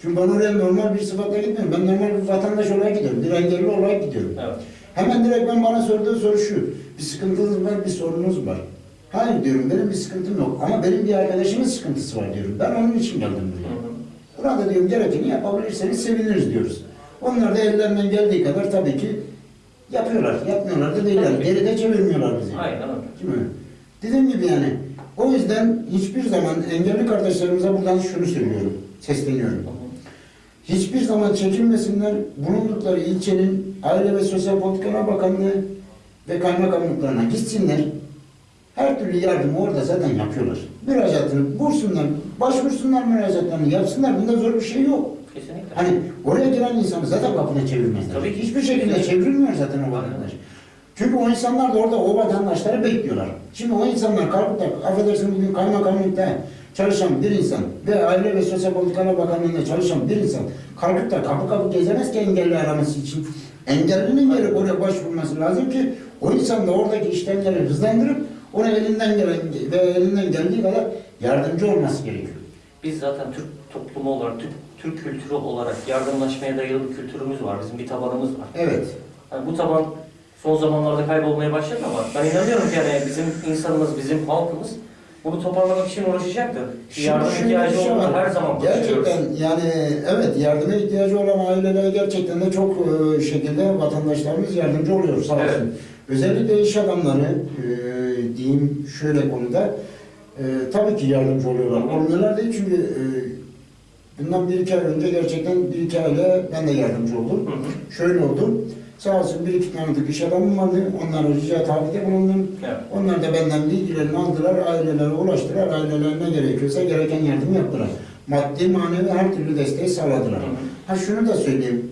Speaker 2: Çünkü ben oraya normal bir sıfatla gitmiyorum. Ben normal bir vatandaş olarak gidiyorum. Bir engelli olarak gidiyorum.
Speaker 1: Evet.
Speaker 2: Hemen direkt ben bana sorduğu soru şu. Bir sıkıntınız var, bir sorunuz var. Hayır diyorum, benim bir sıkıntım yok. Ama benim bir arkadaşımın sıkıntısı var diyorum. Ben onun için geldim buraya. Burada diyorum gerekeni yapabilirseniz seviniriz diyoruz. Onlar da ellerinden geldiği kadar tabii ki yapıyorlar. Yapmıyorlar da değiller.
Speaker 1: Tabii.
Speaker 2: Geride çevirmiyorlar bizi.
Speaker 1: Aynen öyle.
Speaker 2: Değil mi? Dediğim gibi yani. O yüzden hiçbir zaman engelli kardeşlerimize buradan şunu söylüyorum. Sesleniyorum. Hiçbir zaman çekinmesinler. Bulundukları ilçenin Aile ve Sosyal Politikalar Bakanlığı ve kaymakamlıklarına gitsinler. Her türlü yardımı orada zaten yapıyorlar. Müracaatını bulsunlar, başvursunlar müracaatlarını yapsınlar. Bunda zor bir şey yok.
Speaker 1: Kesinlikle.
Speaker 2: Hani oraya giren insanı zaten kapına çevirmezler.
Speaker 1: Tabii ki.
Speaker 2: Hiçbir şekilde çevrilmiyor zaten o vatandaş. Çünkü o insanlar da orada o vatandaşları bekliyorlar. Şimdi o insanlar kalkıp da affedersin bugün kaymakamlıkta çalışan bir insan ve Aile ve Sosyal Politikalar Bakanlığı'nda çalışan bir insan kalkıp da kapı kapı gezemez ki engelli araması için. Engellinin gelip oraya başvurması lazım ki o insan da oradaki işlemleri hızlandırıp ona elinden gelen ve elinden geldiği kadar yardımcı olması gerekiyor.
Speaker 1: Biz zaten Türk toplumu olarak, Türk, Türk kültürü olarak yardımlaşmaya dayalı bir kültürümüz var. Bizim bir tabanımız var.
Speaker 2: Evet.
Speaker 1: Yani bu taban son zamanlarda kaybolmaya başladı ama ben inanıyorum ki yani bizim insanımız, bizim halkımız bunu toparlamak için uğraşacaktır.
Speaker 2: Şimdi
Speaker 1: Yardım
Speaker 2: şöyle
Speaker 1: ihtiyacı
Speaker 2: şey var.
Speaker 1: her zaman.
Speaker 2: Gerçekten yani evet yardıma ihtiyacı olan ailelere gerçekten de çok e, şekilde vatandaşlarımız yardımcı oluyor sağ olsun.
Speaker 1: Evet.
Speaker 2: Özellikle iş adamları e, diyeyim şöyle konuda e, tabii ki yardımcı oluyorlar. Olmuyorlar değil çünkü e, bundan bir iki ay önce gerçekten bir iki aile ben de yardımcı oldum.
Speaker 1: Hı hı.
Speaker 2: Şöyle oldu. Sağ olsun bir iki tanıdık iş adamım vardı. Onlara rica tabide bulundum.
Speaker 1: Evet.
Speaker 2: Onlar da benden bilgilerini aldılar, ailelere ulaştılar. Ailelerine gerekiyorsa gereken yardım yaptılar. Maddi, manevi her türlü desteği sağladılar.
Speaker 1: Hı.
Speaker 2: Ha şunu da söyleyeyim.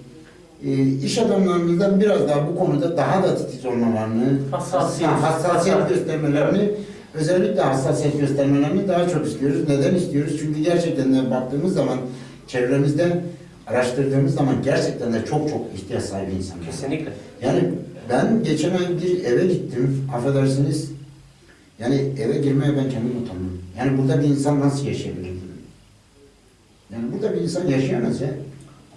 Speaker 2: Ee, iş adamlarımızdan biraz daha bu konuda daha da titiz olmalarını,
Speaker 1: Hassasiyet.
Speaker 2: ha, hassasiyet
Speaker 1: Hassas-
Speaker 2: göstermelerini, özellikle hassasiyet göstermelerini daha çok istiyoruz. Neden istiyoruz? Çünkü gerçekten de baktığımız zaman çevremizde araştırdığımız zaman gerçekten de çok çok ihtiyaç sahibi insanlar.
Speaker 1: Kesinlikle.
Speaker 2: Yani ben geçen ay bir eve gittim, affedersiniz. Yani eve girmeye ben kendim utandım. Yani burada bir insan nasıl yaşayabilir? Yani burada bir insan yaşayamaz ya.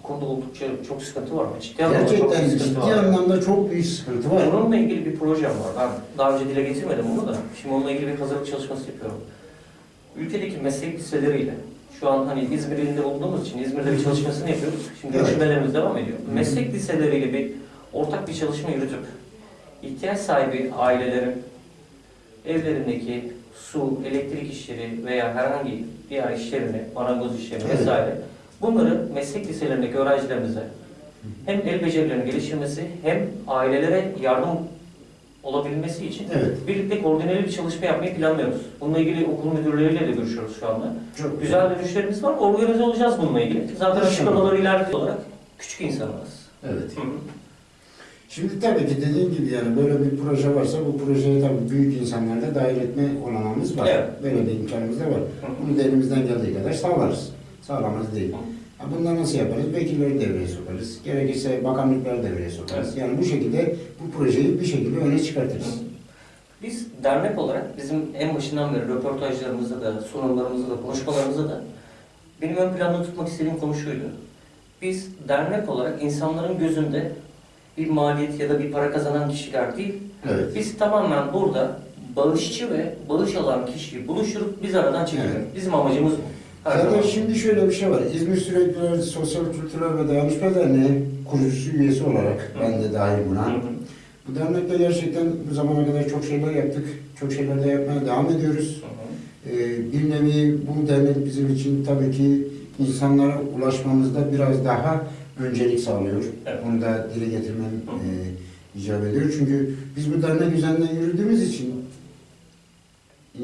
Speaker 1: Konuda oldukça çok sıkıntı var. Ciddi anlamda çok
Speaker 2: Gerçekten
Speaker 1: büyük sıkıntı
Speaker 2: ciddi
Speaker 1: var.
Speaker 2: anlamda çok büyük sıkıntı var.
Speaker 1: Bununla ilgili bir projem var. Ben daha önce dile getirmedim bunu da. Şimdi onunla ilgili bir hazırlık çalışması yapıyorum. Ülkedeki meslek liseleriyle şu an hani İzmir ilinde olduğumuz için İzmir'de bir çalışmasını yapıyoruz. Şimdi
Speaker 2: Evet.
Speaker 1: görüşmelerimiz devam ediyor. Meslek liseleriyle bir ortak bir çalışma yürütüp ihtiyaç sahibi ailelerin evlerindeki su, elektrik işleri veya herhangi diğer işlerini, marangoz işlerini
Speaker 2: Evet.
Speaker 1: vesaire bunları meslek liselerindeki öğrencilerimize hem el becerilerinin geliştirmesi hem ailelere yardım olabilmesi için
Speaker 2: Evet.
Speaker 1: birlikte koordineli bir çalışma yapmayı planlıyoruz. Bununla ilgili okul müdürleriyle de görüşüyoruz şu anda.
Speaker 2: Çok
Speaker 1: Güzel dönüşlerimiz var. Organize olacağız bununla ilgili. Zaten açıklamaları ileride olarak küçük insanlarız.
Speaker 2: Evet.
Speaker 1: Hı hı.
Speaker 2: Şimdi tabii ki dediğim gibi yani böyle bir proje varsa bu projeye tabii büyük insanları da dahil etme olanağımız var.
Speaker 1: Evet.
Speaker 2: Böyle bir imkanımız da var.
Speaker 1: Hı.
Speaker 2: Bunu da elimizden geldiği kadar sağlarız. Sağlamaz değil. Ha, Bunları nasıl yaparız? Vekilleri devreye sokarız. Gerekirse bakanlıkları devreye sokarız.
Speaker 1: Evet.
Speaker 2: Yani bu şekilde bu projeyi bir şekilde öne çıkartırız.
Speaker 1: Biz dernek olarak bizim en başından beri röportajlarımızda da, sunumlarımızda da, konuşmalarımızda da benim ön planda tutmak istediğim konu şuydu. Biz dernek olarak insanların gözünde bir maliyet ya da bir para kazanan kişiler değil,
Speaker 2: Evet.
Speaker 1: biz tamamen burada bağışçı ve bağış alan kişiyi buluşturup biz aradan çekelim.
Speaker 2: Evet.
Speaker 1: Bizim amacımız bu.
Speaker 2: Zaten şimdi şöyle bir şey var. İzmir Sürekli Sosyal Kültürel ve Dayanışma Derneği kurucusu üyesi olarak ben de dahil buna.
Speaker 1: hı.
Speaker 2: Bu dernekte gerçekten bu zamana kadar çok şeyler yaptık. Çok şeyler de yapmaya devam ediyoruz.
Speaker 1: Hı.
Speaker 2: Ee, bir nevi bu dernek bizim için tabii ki insanlara ulaşmamızda biraz daha öncelik sağlıyor.
Speaker 1: Evet.
Speaker 2: Onu da dile getirmem e, icap ediyor. Çünkü biz bu dernek üzerinden yürüdüğümüz için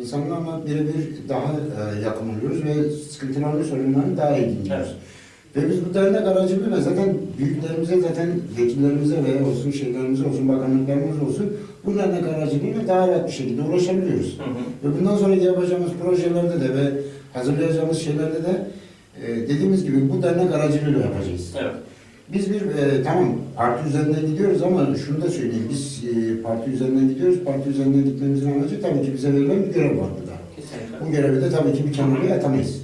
Speaker 2: insanlarla birebir daha e, yakın oluyoruz ve sıkıntılarını, sorunlarını daha iyi dinliyoruz.
Speaker 1: Evet.
Speaker 2: Ve biz bu dernek aracılığıyla zaten büyüklerimize zaten vekillerimize veya olsun şeylerimize olsun bakanlıklarımız olsun bu dernek aracılığıyla daha rahat bir şekilde ulaşabiliyoruz.
Speaker 1: Hı hı.
Speaker 2: Ve bundan sonraki yapacağımız projelerde de ve hazırlayacağımız şeylerde de e, dediğimiz gibi bu dernek aracılığıyla yapacağız.
Speaker 1: Evet.
Speaker 2: Biz bir e, tamam parti üzerinden gidiyoruz ama şunu da söyleyeyim. Biz e, parti üzerinden gidiyoruz. Parti üzerinden gitmemizin amacı tabii ki bize verilen bir görev var burada.
Speaker 1: Kesinlikle.
Speaker 2: Bu görevi de tabii ki bir kenara atamayız.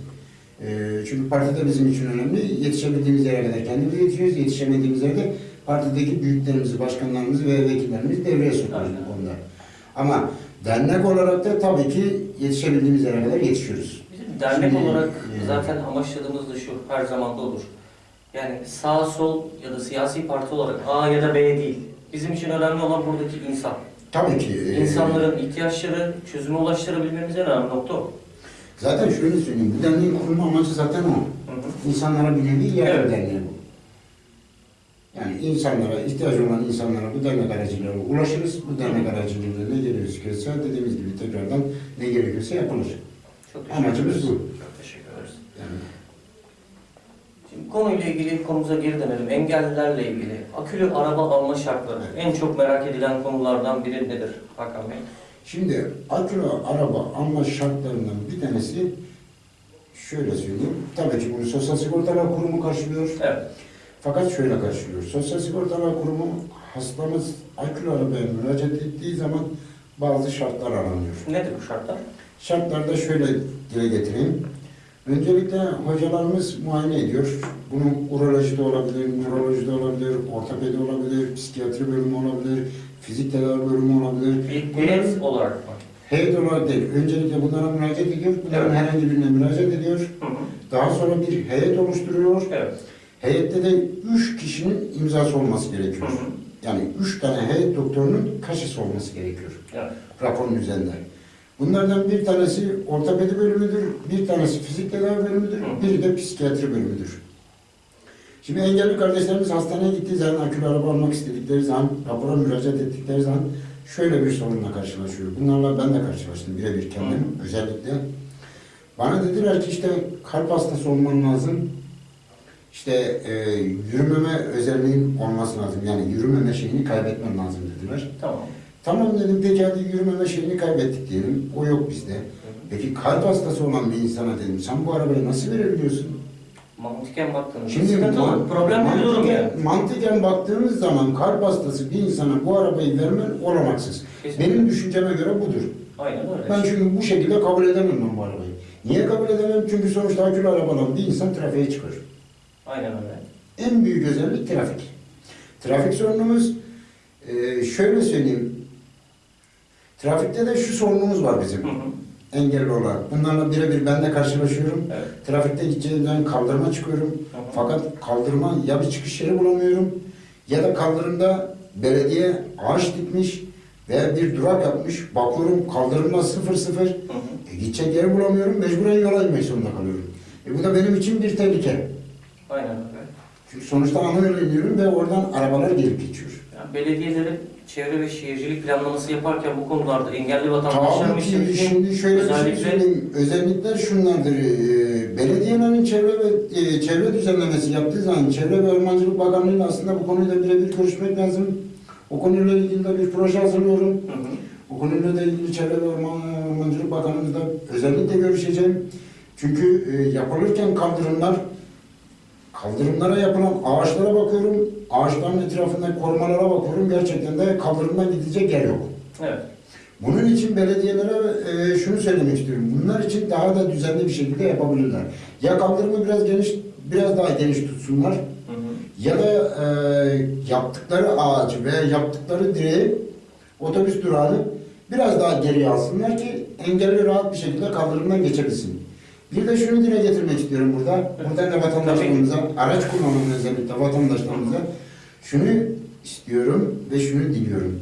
Speaker 2: E, çünkü parti de bizim için önemli. Yetişebildiğimiz yere kadar kendimiz yetişiyoruz. Yetişemediğimiz yerde partideki büyüklerimizi, başkanlarımızı ve vekillerimizi devreye sokuyoruz bu konuda. Ama dernek olarak da tabii ki yetişebildiğimiz yere kadar yetişiyoruz.
Speaker 1: Bizim dernek
Speaker 2: Şimdi,
Speaker 1: olarak
Speaker 2: e,
Speaker 1: zaten amaçladığımız da şu, her zaman da olur. Yani sağ sol ya da siyasi parti olarak A ya da B değil. Bizim için önemli olan buradaki insan.
Speaker 2: Tabii ki. e,
Speaker 1: İnsanların ihtiyaçları çözüme ulaştırabilmemiz en önemli nokta o.
Speaker 2: Zaten şöyle söyleyeyim. Bu derneğin kurulma amacı zaten o.
Speaker 1: Hı hı.
Speaker 2: İnsanlara bir nevi yardım
Speaker 1: Evet.
Speaker 2: derneği bu. Yani insanlara, ihtiyacı olan insanlara bu dernek aracılığıyla ulaşırız. Bu dernek aracılığıyla ne gerekiyorsa dediğimiz gibi tekrardan ne gerekiyorsa yapılır. Amacımız bu.
Speaker 1: Çok teşekkür ederiz.
Speaker 2: Yani
Speaker 1: Şimdi konuyla ilgili konumuza geri dönelim. Engellilerle ilgili akülü araba alma şartları en çok merak edilen konulardan biri nedir Hakan Bey?
Speaker 2: Şimdi akülü araba alma şartlarından bir tanesi şöyle söyleyeyim. Tabii ki bunu Sosyal Sigortalar Kurumu karşılıyor.
Speaker 1: Evet.
Speaker 2: Fakat şöyle karşılıyor. Sosyal Sigortalar Kurumu hastamız akülü arabaya müracaat ettiği zaman bazı şartlar aranıyor.
Speaker 1: Nedir bu şartlar?
Speaker 2: Şartlarda şöyle dile getireyim. Öncelikle hocalarımız muayene ediyor. Bunun urolojide olabilir, nörolojide olabilir, ortopedi olabilir, psikiyatri bölümü olabilir, fizik tedavi bölümü olabilir.
Speaker 1: Bir
Speaker 2: Bunların
Speaker 1: olarak mı?
Speaker 2: heyet olarak değil. Öncelikle bunlara müracaat ediyor. Bunların
Speaker 1: Evet.
Speaker 2: herhangi birine müracaat ediyor.
Speaker 1: Hı hı.
Speaker 2: Daha sonra bir heyet oluşturuyor.
Speaker 1: Evet.
Speaker 2: Heyette de üç kişinin imzası olması
Speaker 1: Hı
Speaker 2: gerekiyor.
Speaker 1: hı.
Speaker 2: Yani üç tane heyet doktorunun kaşısı olması gerekiyor
Speaker 1: Evet.
Speaker 2: raporun üzerinde. Bunlardan bir tanesi ortopedi bölümüdür, bir tanesi fizik tedavi bölümüdür,
Speaker 1: Hı.
Speaker 2: biri de psikiyatri bölümüdür. Şimdi engelli kardeşlerimiz hastaneye gittiği zaman akülü araba almak istedikleri zaman, rapora müracaat ettikleri zaman şöyle bir sorunla karşılaşıyor. Bunlarla ben de karşılaştım birebir kendim özellikle. Bana dediler ki işte kalp hastası olman lazım. İşte e, yürümeme özelliğin olması lazım. Yani yürümeme şeyini kaybetmen lazım dediler.
Speaker 1: Tamam.
Speaker 2: Tamam dedim hadi yürümeme şeyini kaybettik diyelim. O yok bizde. Peki kalp hastası olan bir insana dedim sen bu arabayı nasıl verebiliyorsun?
Speaker 1: Mantıken baktığınızda
Speaker 2: Şimdi man-
Speaker 1: Problem
Speaker 2: mantıken-
Speaker 1: yani.
Speaker 2: Mantıken baktığımız zaman kalp hastası bir insana bu arabayı vermen olamaksız.
Speaker 1: Kesinlikle.
Speaker 2: Benim düşünceme göre budur.
Speaker 1: Aynen öyle.
Speaker 2: Ben çünkü bu şekilde kabul edemem ben bu arabayı. Niye kabul edemem? Çünkü sonuçta akülü araba alan bir insan trafiğe çıkar.
Speaker 1: Aynen öyle.
Speaker 2: En büyük özellik trafik. Trafik sorunumuz şöyle söyleyeyim. Trafikte de şu sorunumuz var bizim.
Speaker 1: Hı hı.
Speaker 2: engelli olarak. Bunlarla birebir ben de karşılaşıyorum.
Speaker 1: Evet.
Speaker 2: Trafikte gideceğim zaman kaldırıma çıkıyorum.
Speaker 1: Hı hı.
Speaker 2: Fakat kaldırıma ya bir çıkış yeri bulamıyorum ya da kaldırımda belediye ağaç dikmiş veya bir durak yapmış. Bakıyorum kaldırımda sıfır sıfır.
Speaker 1: Hı hı.
Speaker 2: E, gidecek yeri bulamıyorum. Mecburen yola inmek zorunda kalıyorum. E, bu da benim için bir tehlike.
Speaker 1: Aynen öyle.
Speaker 2: Çünkü sonuçta ana yola iniyorum ve oradan arabalar gelip geçiyor.
Speaker 1: Yani belediyelerin çevre ve şehircilik planlaması yaparken bu konularda engelli vatandaşlar
Speaker 2: Tabii ki şimdi şöyle bir şey
Speaker 1: özellikle
Speaker 2: söyleyeyim. Özellikler şunlardır. Ee, Belediyelerin çevre ve e, çevre düzenlemesi yaptığı zaman Çevre ve Ormancılık Bakanlığı'yla aslında bu konuyla birebir görüşmek lazım. O konuyla ilgili de bir proje hazırlıyorum.
Speaker 1: Hı hı.
Speaker 2: Bu konuyla da ilgili Çevre ve Orman, Ormancılık Bakanlığı'nda özellikle görüşeceğim. Çünkü e, yapılırken kaldırımlar Kaldırımlara yapılan ağaçlara bakıyorum. Ağaçların etrafındaki korumalara bakıyorum. Gerçekten de kaldırımdan gidecek yer yok.
Speaker 1: Evet.
Speaker 2: Bunun için belediyelere e, şunu söylemek istiyorum. Bunlar için daha da düzenli bir şekilde yapabilirler. Ya kaldırımı biraz geniş, biraz daha geniş tutsunlar.
Speaker 1: Hı hı.
Speaker 2: Ya da e, yaptıkları ağacı veya yaptıkları direği otobüs durağını biraz daha geriye alsınlar ki engelli rahat bir şekilde kaldırımdan geçebilsin. Bir de şunu dile getirmek istiyorum burada. Buradan da vatandaşlarımıza, araç kullanan özellikle vatandaşlarımıza şunu istiyorum ve şunu diliyorum.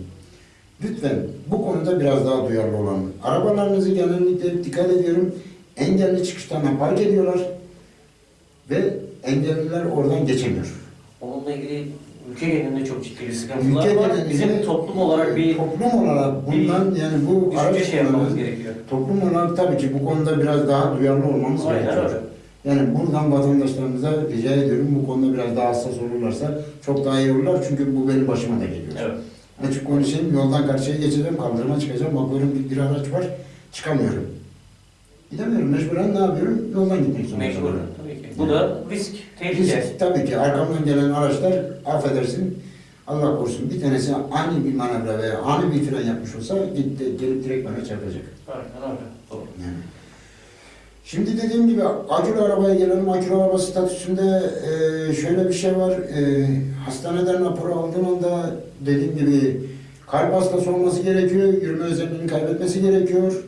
Speaker 2: Lütfen bu konuda biraz daha duyarlı olalım. Arabalarınızı genellikle dikkat ediyorum. Engelli çıkışlarına park ediyorlar ve engelliler oradan geçemiyor.
Speaker 1: Onunla ilgili ülke genelinde çok ciddi bir sıkıntılar
Speaker 2: Ülke
Speaker 1: var.
Speaker 2: genelinde-
Speaker 1: Bizim toplum olarak bir
Speaker 2: toplum olarak bundan yani bu
Speaker 1: düşünce şey yapmamız gerekiyor.
Speaker 2: toplum olarak tabii ki bu konuda biraz daha duyarlı olmamız
Speaker 1: Aynen
Speaker 2: gerekiyor.
Speaker 1: öyle.
Speaker 2: Yani buradan vatandaşlarımıza rica ediyorum bu konuda biraz daha hassas olurlarsa çok daha iyi olurlar çünkü bu benim başıma da geliyor.
Speaker 1: Evet.
Speaker 2: Açık konuşayım yoldan karşıya geçeceğim kaldırıma çıkacağım bakıyorum bir, bir araç var çıkamıyorum. Gidemiyorum mecburen ne yapıyorum yoldan gitmek zorunda
Speaker 1: Mecbur. Bu da risk, tehlike.
Speaker 2: Risk tabii ki arkamdan gelen araçlar affedersin Allah korusun bir tanesi ani bir manevra veya ani bir fren yapmış olsa gitti, gelip direkt bana çarpacak.
Speaker 1: Aynen öyle. Doğru.
Speaker 2: Yani. Şimdi dediğim gibi akülü arabaya gelelim. Akülü araba statüsünde e, şöyle bir şey var. E, hastaneden raporu aldığın anda dediğim gibi kalp hastası olması gerekiyor. Yürüme özelliğini kaybetmesi gerekiyor.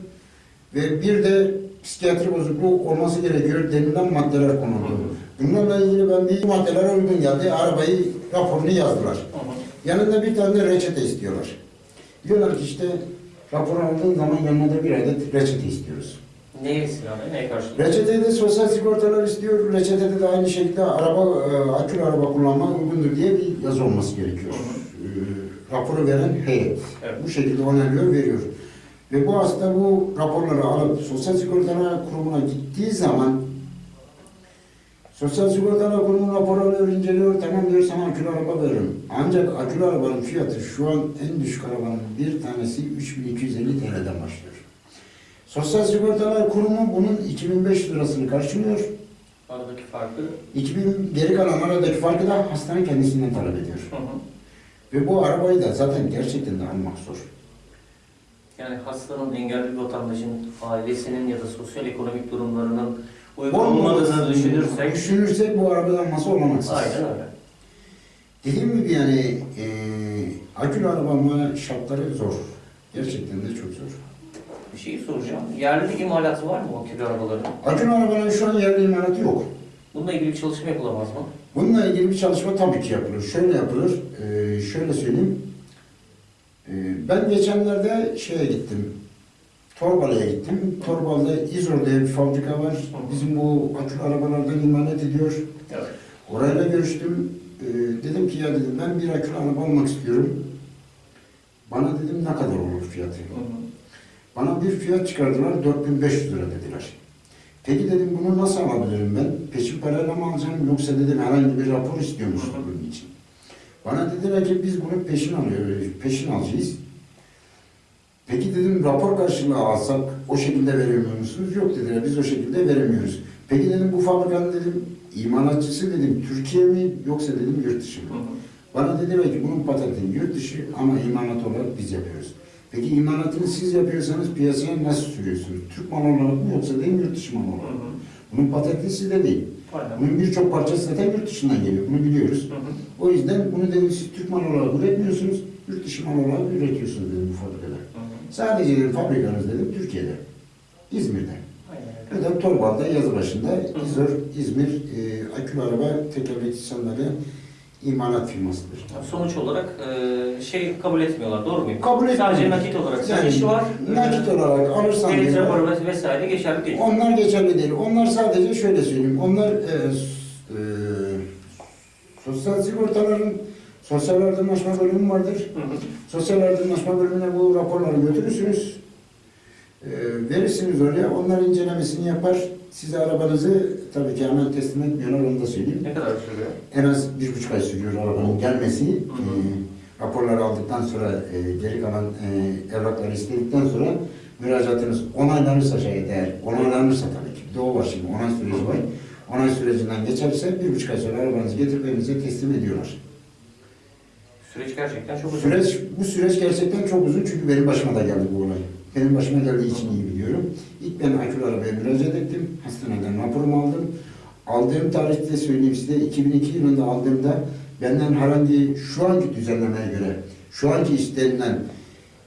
Speaker 2: Ve bir de psikiyatri bozukluğu olması gerekiyor denilen maddeler konuldu. Bunlarla ilgili ben bir maddeler uygun geldi. Arabayı raporunu yazdılar. Yanında bir tane reçete istiyorlar. Diyorlar ki işte rapor aldığın zaman yanına da bir adet reçete istiyoruz.
Speaker 1: Neye istinaden, neye karşılık?
Speaker 2: Reçetede de sosyal sigortalar istiyor. Reçetede de aynı şekilde araba, e, akülü araba kullanma uygundur diye bir yazı olması gerekiyor. E, raporu veren heyet.
Speaker 1: Evet.
Speaker 2: Bu şekilde onaylıyor, veriyor. Ve bu hasta bu raporları alıp Sosyal Sigortalar Kurumu'na gittiği zaman Sosyal Sigortalar Kurumu raporu alıyor, inceliyor, tamam diyor sana akülü araba veririm. Ancak akülü arabanın fiyatı şu an en düşük arabanın bir tanesi 3250 TL'den başlıyor. Sosyal Sigortalar Kurumu bunun 2500 lirasını karşılıyor.
Speaker 1: Aradaki farkı.
Speaker 2: 2000 geri kalan aradaki farkı da hastane kendisinden talep ediyor.
Speaker 1: Hı hı.
Speaker 2: Ve bu arabayı da zaten gerçekten de almak zor.
Speaker 1: Yani hastanın engelli bir vatandaşın ailesinin ya da sosyal ekonomik durumlarının uygun olmadığını düşünürsek
Speaker 2: Düşünürsek bu arabadan alması olanaksız.
Speaker 1: aynen öyle.
Speaker 2: Dediğim gibi yani e, akülü araba ama şartları zor. Gerçekten de çok zor.
Speaker 1: Bir şey soracağım. Yerli imalatı var mı akülü arabaların?
Speaker 2: Akülü arabanın şu an yerli imalatı yok.
Speaker 1: Bununla ilgili bir çalışma yapılamaz mı?
Speaker 2: Bununla ilgili bir çalışma tabii ki yapılır. Şöyle yapılır, e, şöyle söyleyeyim. E, ben geçenlerde şeye gittim, Torbalı'ya gittim. Torbalı'da İzor diye bir fabrika var. Bizim bu akülü arabalardan imalat ediyor.
Speaker 1: Evet.
Speaker 2: Orayla görüştüm. E, dedim ki ya dedim ben bir akülü araba almak istiyorum. Bana dedim ne kadar olur fiyatı? Bana bir fiyat çıkardılar 4500 lira dediler. Peki dedim bunu nasıl alabilirim ben? Peşin parayla mı alacağım yoksa dedim herhangi bir rapor istiyor musun bunun için? Bana dediler ki biz bunu peşin alıyoruz, peşin alacağız. Peki dedim rapor karşılığı alsak o şekilde veremiyor musunuz? Yok dediler biz o şekilde veremiyoruz. Peki dedim bu fabrikanın dedim imalatçısı dedim Türkiye mi yoksa dedim yurt dışı mı? Bana dediler ki bunun patentini yurt dışı ama imalat olarak biz yapıyoruz. Peki imalatını siz yapıyorsanız piyasaya nasıl sürüyorsunuz? Türk malı olarak mı yoksa değil yurt dışı malı olarak mı? Bunun patenti sizde değil.
Speaker 1: Aynen.
Speaker 2: Bunun birçok parçası zaten yurt dışından geliyor. Bunu biliyoruz.
Speaker 1: Hı hı.
Speaker 2: O yüzden bunu dedim siz Türk malı olarak üretmiyorsunuz, yurt dışı malı olarak üretiyorsunuz dedim bu fabrikada.
Speaker 1: Hı hı.
Speaker 2: Sadece dedim fabrikanız dedim Türkiye'de, İzmir'de.
Speaker 1: Aynen.
Speaker 2: Ya da Torbalı'da yazı başında İzor, İzmir e, akülü araba tekerlekli sandalye imalat firmasıdır.
Speaker 1: Sonuç olarak e, şey kabul etmiyorlar, doğru muyum?
Speaker 2: Kabul
Speaker 1: Sadece
Speaker 2: etmiyor.
Speaker 1: nakit olarak
Speaker 2: Yani
Speaker 1: satışı var.
Speaker 2: Nakit olarak alırsan
Speaker 1: Deniz raporu ves- vesaire geçerli değil.
Speaker 2: Onlar geçerli değil. Onlar sadece şöyle söyleyeyim. Onlar e, e, sosyal sigortaların sosyal yardımlaşma bölümü vardır.
Speaker 1: Hı hı.
Speaker 2: Sosyal yardımlaşma bölümüne bu raporları götürürsünüz. E, verirsiniz oraya. Onlar incelemesini yapar. Size arabanızı tabii ki hemen teslim etmiyorlar onu da söyleyeyim.
Speaker 1: Ne kadar sürüyor?
Speaker 2: En az bir buçuk ay sürüyor arabanın gelmesi.
Speaker 1: hı.
Speaker 2: E, raporları aldıktan sonra e, geri kalan e, evrakları istedikten sonra müracaatınız onaylanırsa şayet eğer onaylanırsa tabii ki bir de o var şimdi onay süreci var. Onay sürecinden geçerse bir buçuk ay sonra arabanızı getirip evinize teslim ediyorlar.
Speaker 1: Süreç gerçekten çok uzun.
Speaker 2: Süreç, bu süreç gerçekten çok uzun çünkü benim başıma da geldi bu olay. Benim başıma geldiği için iyi biliyorum. İlk ben akülü arabaya müracaat ettim. Hastaneden raporumu aldım. Aldığım tarihte söyleyeyim size 2002 yılında aldığımda benden herhangi şu anki düzenlemeye göre, şu anki istenilen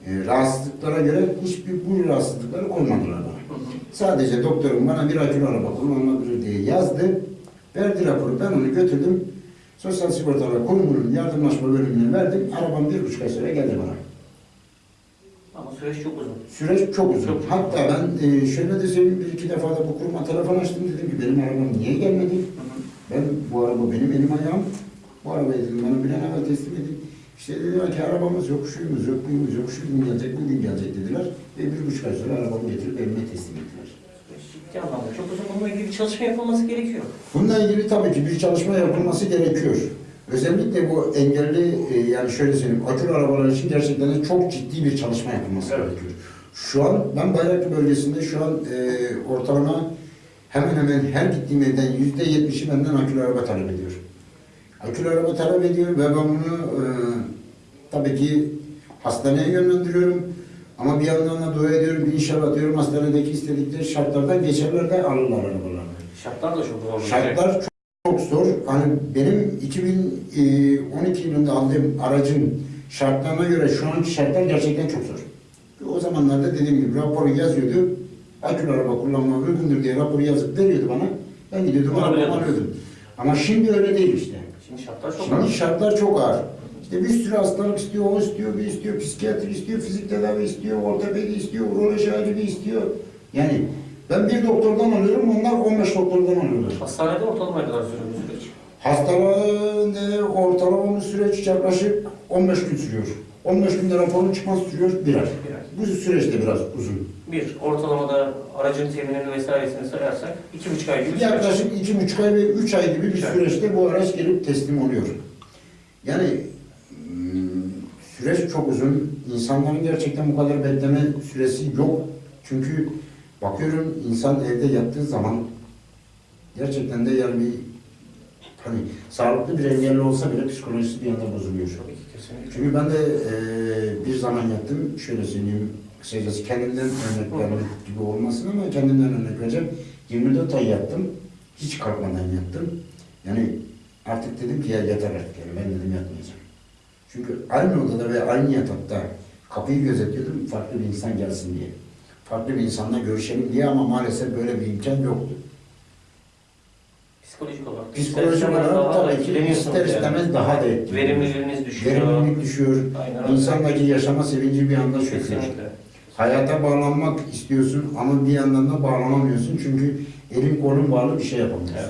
Speaker 2: e, rahatsızlıklara göre hiçbir bu rahatsızlıkları koymadılar bana. Sadece doktorum bana bir akülü araba kullanılabilir diye yazdı. Verdi raporu. Ben onu götürdüm. Sosyal Sigortalar Kurumu'nun yardımlaşma bölümüne verdim. Arabam bir buçuk ay sonra geldi bana.
Speaker 1: Ama süreç çok uzun.
Speaker 2: Süreç çok uzun.
Speaker 1: Çok.
Speaker 2: Hatta ben e, şöyle de söyleyeyim bir iki defa da bu kuruma telefon açtım. Dedim ki benim arabam niye gelmedi?
Speaker 1: Hı hı.
Speaker 2: Ben bu araba benim elim ayağım. Bu arabayı dedim bana bir an evvel teslim edin. İşte dediler ki arabamız yok, şuyumuz yok, buyumuz yok, şu gün gelecek, bugün gelecek dediler. Ve bir buçuk ay sonra arabamı getirip evime teslim ettiler.
Speaker 1: Ciddi anlamda çok uzun. Bununla ilgili bir çalışma yapılması gerekiyor.
Speaker 2: Bununla ilgili tabii ki bir çalışma yapılması gerekiyor. Özellikle bu engelli, e, yani şöyle söyleyeyim, akülü arabalar için gerçekten de çok ciddi bir çalışma yapılması
Speaker 1: Evet.
Speaker 2: gerekiyor. Şu an, ben Bayraklı bölgesinde şu an e, ortalama hemen hemen her gittiğim evden yüzde yetmişi benden akülü araba talep ediyor. Akülü araba talep ediyor ve ben bunu e, tabii ki hastaneye yönlendiriyorum. Ama bir yandan da dua ediyorum, inşallah diyorum hastanedeki istedikleri şartlardan geçerler de alırlar arabalarını.
Speaker 1: Şartlar da çok zor.
Speaker 2: Şartlar çok, çok zor. Hani benim 2012 yılında aldığım aracın şartlarına göre şu anki şartlar gerçekten çok zor. O zamanlarda dediğim gibi raporu yazıyordu. Akülü araba kullanmaya uygundur diye raporu yazıp veriyordu bana. Ben gidiyordum arabamı alıyordum. Ama şimdi öyle değil işte.
Speaker 1: Şimdi şartlar çok
Speaker 2: Şimdi
Speaker 1: ağır.
Speaker 2: şartlar çok ağır. İşte bir sürü hastalık istiyor, o istiyor, bir istiyor, psikiyatri istiyor, fizik tedavi istiyor, ortopedi istiyor, uroloji acili istiyor. Yani ben bir doktordan alıyorum, onlar 15 doktordan alıyorlar.
Speaker 1: Hastanede ortalama ne kadar sürüyor bu süreç?
Speaker 2: Hastanede ortalama bir süreç yaklaşık 15 gün sürüyor. 15 günde raporun çıkması sürüyor bir ay.
Speaker 1: Bir ay.
Speaker 2: Bu süreç de biraz uzun.
Speaker 1: Bir, ortalamada aracın teminini vesairesini sayarsak iki buçuk ay gibi süreç.
Speaker 2: Yaklaşık iki buçuk ay ve üç ay gibi bir
Speaker 1: Üç ay.
Speaker 2: süreçte bu araç gelip teslim oluyor. Yani hmm, süreç çok uzun. İnsanların gerçekten bu kadar bekleme süresi yok. Çünkü bakıyorum insan evde yattığı zaman gerçekten de yani bir hani sağlıklı bir engelli olsa bile psikolojisi bir anda bozuluyor.
Speaker 1: Tabii ki kesinlikle.
Speaker 2: Çünkü ben de eee, bir zaman yaptım. Şöyle söyleyeyim kısacası kendimden örnek vermek gibi olmasın ama kendimden örnek vereceğim. 24 ay yattım. Hiç kalkmadan yattım. Yani artık dedim ki ya yeter artık yani ben dedim yatmayacağım. Çünkü aynı odada ve aynı yatakta kapıyı gözetliyordum farklı bir insan gelsin diye. Farklı bir insanla görüşelim diye ama maalesef böyle bir imkan yoktu.
Speaker 1: Psikolojik olarak.
Speaker 2: Psikolojik olarak tabii ki ister
Speaker 1: yani.
Speaker 2: istemez daha da etkili.
Speaker 1: Verimliliğiniz düşüyor.
Speaker 2: Verimlilik düşüyor.
Speaker 1: Aynen öyle.
Speaker 2: İnsandaki yaşama sevinci bir anda çöküyor.
Speaker 1: Kesinlikle.
Speaker 2: Hayata bağlanmak istiyorsun ama bir yandan da bağlanamıyorsun çünkü elin kolun bağlı bir şey yapamıyorsun.
Speaker 1: Evet.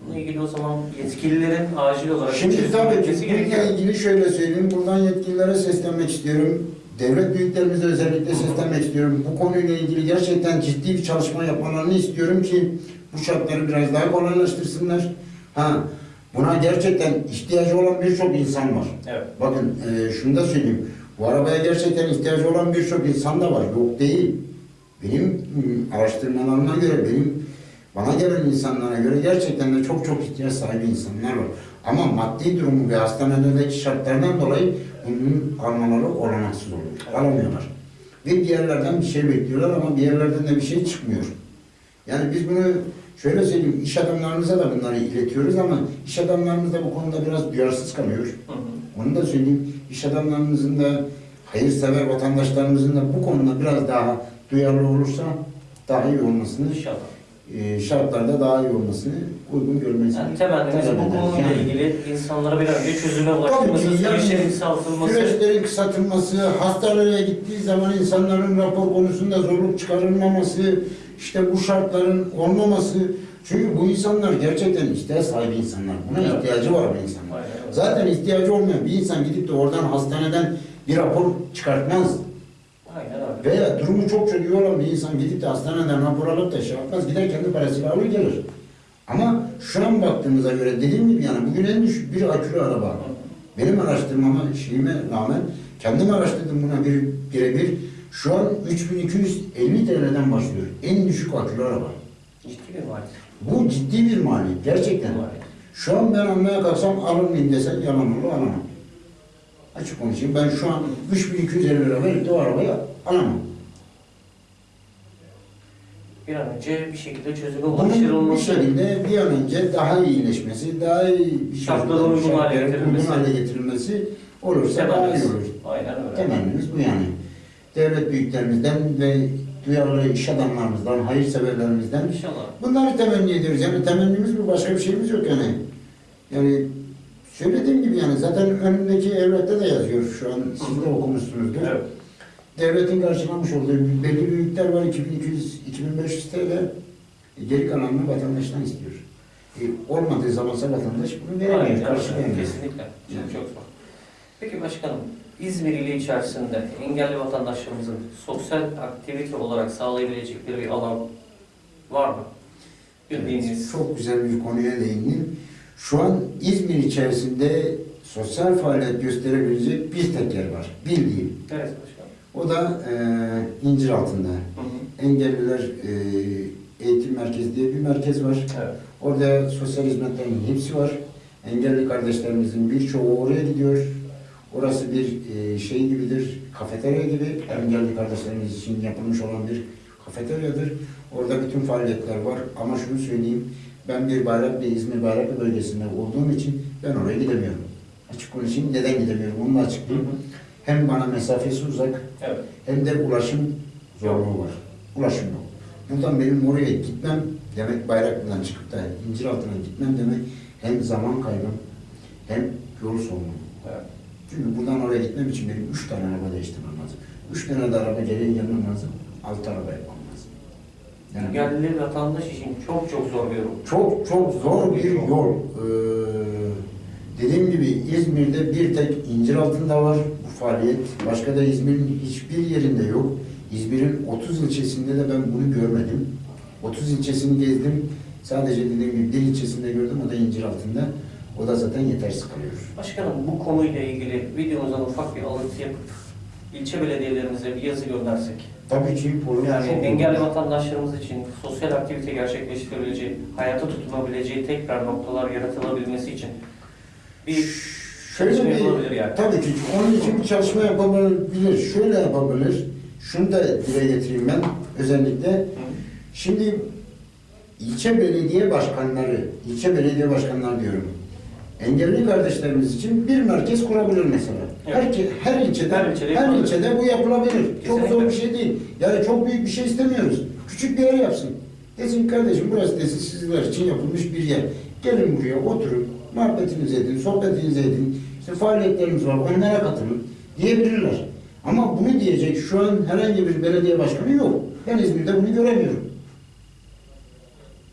Speaker 1: Bununla ilgili o zaman yetkililerin acil olarak
Speaker 2: Şimdi tabii ki bununla ilgili şöyle söyleyeyim, buradan yetkililere seslenmek istiyorum. Devlet büyüklerimize özellikle seslenmek istiyorum. Bu konuyla ilgili gerçekten ciddi bir çalışma yapmalarını istiyorum ki bu şartları biraz daha kolaylaştırsınlar. Ha, buna gerçekten ihtiyacı olan birçok insan var.
Speaker 1: Evet.
Speaker 2: Bakın e, şunu da söyleyeyim. Bu arabaya gerçekten ihtiyacı olan birçok insan da var. Yok değil. Benim mm, araştırmalarıma göre, benim bana gelen insanlara göre gerçekten de çok çok ihtiyaç sahibi insanlar var. Ama maddi durumu ve hastanelerdeki şartlardan dolayı bunun almaları olanaksız oluyor. Alamıyorlar. Ve bir yerlerden bir şey bekliyorlar ama bir yerlerden de bir şey çıkmıyor. Yani biz bunu şöyle söyleyeyim, iş adamlarımıza da bunları iletiyoruz ama iş adamlarımız da bu konuda biraz duyarsız kalıyor.
Speaker 1: Hı hı.
Speaker 2: Onu da söyleyeyim, iş adamlarımızın da, hayırsever vatandaşlarımızın da bu konuda biraz daha duyarlı olursa daha iyi olmasını,
Speaker 1: İnşallah.
Speaker 2: E, şartlarda daha iyi olmasını uygun görmeyiz.
Speaker 1: Yani temennimiz bu konuyla ilgili insanlara bir önce çözüme ulaştırması,
Speaker 2: yani
Speaker 1: süreçlerin kısaltılması.
Speaker 2: Süreçlerin kısaltılması, hastaneye gittiği zaman insanların rapor konusunda zorluk çıkarılmaması, işte bu şartların olmaması. Çünkü bu insanlar gerçekten ihtiyaç sahibi insanlar. Buna
Speaker 1: Evet.
Speaker 2: ihtiyacı var bu insanlar.
Speaker 1: Aynen.
Speaker 2: Zaten ihtiyacı olmayan bir insan gidip de oradan hastaneden bir rapor çıkartmaz. Veya durumu çok çok iyi olan bir insan gidip de hastaneden rapor alıp da şey yapmaz. Gider kendi parasıyla alır gelir. Ama şu an baktığımıza göre dediğim gibi yani bugün en düşük bir akülü araba. Benim araştırmama şeyime rağmen kendim araştırdım buna bir birebir. Şu an 3250 TL'den başlıyor. En düşük akülü araba.
Speaker 1: Ciddi bir maliyet.
Speaker 2: Bu ciddi bir maliyet. Gerçekten.
Speaker 1: Maliyet.
Speaker 2: Şu an ben almaya kalksam alır mıyım desen yalan olur alamam. Açık konuşayım. Ben şu an 3250 lira verip de o arabayı alamam.
Speaker 1: Bir an önce bir şekilde çözüme
Speaker 2: Bunun bir şekilde bir an önce daha iyileşmesi, daha iyi bir şekilde
Speaker 1: uygun hale getirilmesi.
Speaker 2: uygun hale getirilmesi olursa daha iyi
Speaker 1: Temennimiz.
Speaker 2: olur.
Speaker 1: Aynen öyle.
Speaker 2: Temennimiz bu yani. Devlet büyüklerimizden ve duyarlı iş adamlarımızdan, hayırseverlerimizden
Speaker 1: İnşallah.
Speaker 2: bunları temenni ediyoruz. Yani temennimiz bu, başka bir şeyimiz yok yani. Yani söylediğim gibi yani zaten önündeki evlette de yazıyor şu an, siz de okumuşsunuzdur.
Speaker 1: Evet.
Speaker 2: Devletin karşılamış olduğu belli bir miktar var 2200-2500 TL. E, Geri kalanını vatandaştan istiyor. E, olmadığı zamansa vatandaş bunu veremiyor, karşılayamıyor.
Speaker 1: Kesinlikle. Çok
Speaker 2: Yani.
Speaker 1: çok zor. Peki başkanım, İzmir ili içerisinde engelli vatandaşlarımızın sosyal aktivite olarak sağlayabilecekleri bir alan var mı? Bildiğiniz.
Speaker 2: Çok güzel bir konuya değindin. Şu an İzmir içerisinde sosyal faaliyet gösterebilecek bir tek yer var. Bildiğim.
Speaker 1: Neresi başkanım?
Speaker 2: O da e, incir altında.
Speaker 1: Hı hı.
Speaker 2: Engelliler e, Eğitim Merkezi diye bir merkez var.
Speaker 1: Evet.
Speaker 2: Orada sosyal hizmetlerin hepsi var. Engelli kardeşlerimizin birçoğu oraya gidiyor. Orası bir e, şey gibidir, kafeterya gibi. Engelli kardeşlerimiz için yapılmış olan bir kafeteryadır. Orada bütün faaliyetler var. Ama şunu söyleyeyim, ben bir Bayraklı, İzmir Bayraklı bölgesinde olduğum için ben oraya gidemiyorum. Açık konuşayım, neden gidemiyorum onu da
Speaker 1: Hı
Speaker 2: açıklayayım.
Speaker 1: hı.
Speaker 2: Hem bana mesafesi uzak,
Speaker 1: Evet.
Speaker 2: hem de ulaşım zorluğu var. Ulaşım yok. Buradan benim oraya gitmem demek Bayraklı'dan çıkıp da İnciraltı'na gitmem demek hem zaman kaybım hem yol sorunu.
Speaker 1: Evet.
Speaker 2: Çünkü buradan oraya gitmem için benim üç tane araba değiştirmem lazım. Üç tane de araba geriye gelmem lazım. Altı araba yapmam lazım. Yani
Speaker 1: Engelli vatandaş için çok çok zor bir yol.
Speaker 2: çok çok zor bir yol. Ee, dediğim gibi İzmir'de bir tek İnciraltı'nda var bu faaliyet. Başka da İzmir'in hiçbir yerinde yok. İzmir'in 30 ilçesinde de ben bunu görmedim. 30 ilçesini gezdim. Sadece dediğim gibi bir ilçesinde gördüm o da İnciraltı'nda. O da zaten yetersiz kalıyor.
Speaker 1: Başkanım bu konuyla ilgili videomuzdan ufak bir alıntı yapıp ilçe belediyelerimize bir yazı göndersek.
Speaker 2: Tabii ki olur.
Speaker 1: Yani
Speaker 2: çok olur.
Speaker 1: engelli vatandaşlarımız için sosyal aktivite gerçekleştirebileceği, hayata tutunabileceği tekrar noktalar yaratılabilmesi için bir
Speaker 2: Şöyle bir,
Speaker 1: yani.
Speaker 2: tabii ki onun için bir çalışma yapabilir. Şöyle yapabilir. Şunu da dile getireyim ben özellikle.
Speaker 1: Hı.
Speaker 2: Şimdi ilçe belediye başkanları, ilçe belediye başkanları diyorum. Engelli kardeşlerimiz için bir merkez kurabilir mesela.
Speaker 1: Evet.
Speaker 2: Her, her ilçede,
Speaker 1: Her
Speaker 2: her,
Speaker 1: ilçede yapılabilir.
Speaker 2: ilçede bu yapılabilir. Çok zor bir şey değil. Yani çok büyük bir şey istemiyoruz. Küçük bir yer yapsın. Desin kardeşim burası desin sizler için yapılmış bir yer. Gelin buraya oturun, muhabbetinizi edin, sohbetinizi edin. İşte faaliyetlerimiz var, onlara katılın diyebilirler. Ama bunu diyecek şu an herhangi bir belediye başkanı yok. Ben İzmir'de bunu göremiyorum.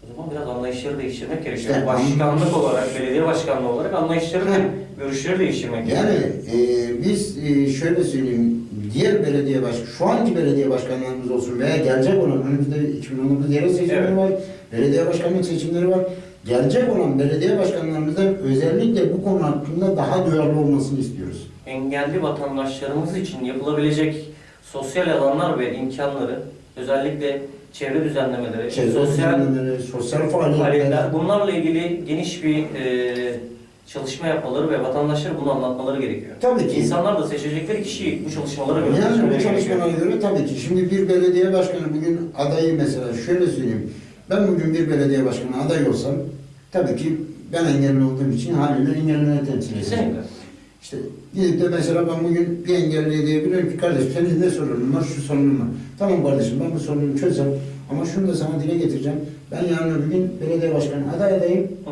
Speaker 1: O zaman biraz anlayışları değiştirmek gerekiyor.
Speaker 2: İşte
Speaker 1: Başkanlık olarak, belediye başkanlığı olarak anlayışları ve görüşleri değiştirmek
Speaker 2: Yani
Speaker 1: gerekiyor.
Speaker 2: e, biz e, şöyle söyleyeyim, diğer belediye baş, şu anki belediye başkanlarımız olsun veya gelecek olan önümüzde 2019 yerel seçimleri
Speaker 1: Evet.
Speaker 2: var, belediye başkanlık seçimleri var. Gelecek olan belediye başkanlarımızdan özellikle bu konu hakkında daha duyarlı olmasını istiyoruz.
Speaker 1: engelli vatandaşlarımız için yapılabilecek sosyal alanlar ve imkanları özellikle çevre düzenlemeleri,
Speaker 2: Çevre
Speaker 1: sosyal
Speaker 2: düzenlemeleri, sosyal faaliyetler,
Speaker 1: bunlarla ilgili geniş bir e, çalışma yapmaları ve vatandaşlara bunu anlatmaları gerekiyor.
Speaker 2: tabii ki.
Speaker 1: İnsanlar da seçecekleri kişiyi bu çalışmalara göre
Speaker 2: Yani bu çalışmalara
Speaker 1: gerekiyor.
Speaker 2: göre tabii ki. Şimdi bir belediye başkanı bugün adayı mesela şöyle söyleyeyim. Ben bugün bir belediye başkanı aday olsam tabii ki ben engelli olduğum için haliyle engellileri temsil edeceğim. İşte gidip de mesela ben bugün bir engelliye diyebilirim ki kardeşim senin ne sorunun var, şu sorunun var. Tamam kardeşim ben bu sorunu çözeceğim ama şunu da sana dile getireceğim. Ben yarın öbür gün belediye başkanı aday adayım.
Speaker 1: Hı.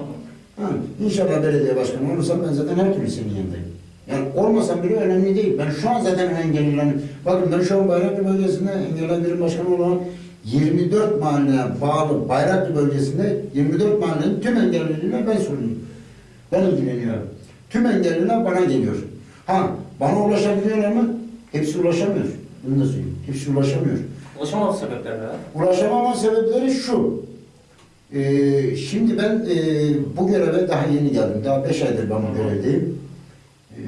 Speaker 2: Ha, inşallah belediye başkanı olursam ben zaten her türlü senin yanındayım. Yani olmasam bile önemli değil. Ben şu an zaten engellilerim. Bakın ben şu an Bayraklı bölgesinde engelli birim başkanı olan 24 mahalleye bağlı Bayraklı bölgesinde 24 mahallenin tüm engellilerine ben sorumluyum. Ben ilgileniyorum. Tüm engelliler bana geliyor. Ha bana ulaşabiliyorlar mı? Hepsi ulaşamıyor. Bunu da söyleyeyim. Hepsi ulaşamıyor.
Speaker 1: Ulaşamama sebepleri ne?
Speaker 2: Ulaşamama sebepleri şu. Ee, şimdi ben e, bu göreve daha yeni geldim. Daha beş aydır ben bu görevdeyim. Ee,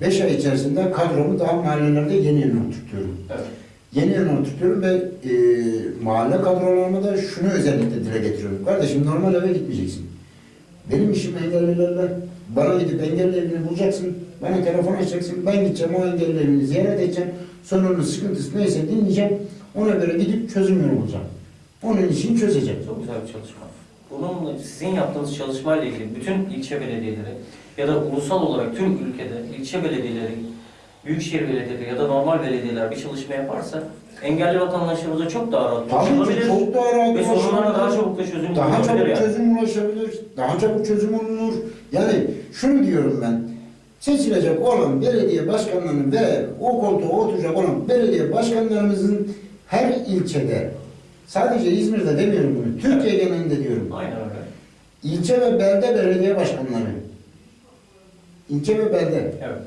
Speaker 2: beş ay içerisinde kadromu daha mahallelerde yeni yeni oturtuyorum.
Speaker 1: Evet.
Speaker 2: Yeni yeni oturtuyorum ve e, mahalle kadrolarıma da şunu özellikle dile getiriyorum. Kardeşim normal eve gitmeyeceksin. Benim işim engellilerle. Bana gidip engelli evini bulacaksın. Bana telefon açacaksın. Ben gideceğim o engelli ziyaret edeceğim. Sorunun sıkıntısı neyse dinleyeceğim. Ona göre gidip çözüm yolu bulacağım. Onun için çözeceğim.
Speaker 1: Çok güzel bir çalışma. Bunun sizin yaptığınız çalışmayla ilgili bütün ilçe belediyeleri ya da ulusal olarak tüm ülkede ilçe belediyeleri, büyükşehir belediyeleri ya da normal belediyeler bir çalışma yaparsa engelli vatandaşlarımıza çok daha rahat
Speaker 2: Tabii
Speaker 1: ulaşılabilir
Speaker 2: çok daha rahat
Speaker 1: ve sorunlarına daha çabuk da çözüm
Speaker 2: Daha çabuk
Speaker 1: yani.
Speaker 2: çözüm ulaşabilir, daha çabuk çözüm olunur. Yani şunu diyorum ben, seçilecek olan belediye başkanlarının ve o koltuğa oturacak olan belediye başkanlarımızın her ilçede, sadece İzmir'de demiyorum bunu, Türkiye genelinde diyorum.
Speaker 1: Aynen öyle.
Speaker 2: İlçe ve belde belediye başkanları. İlçe ve belde.
Speaker 1: Evet.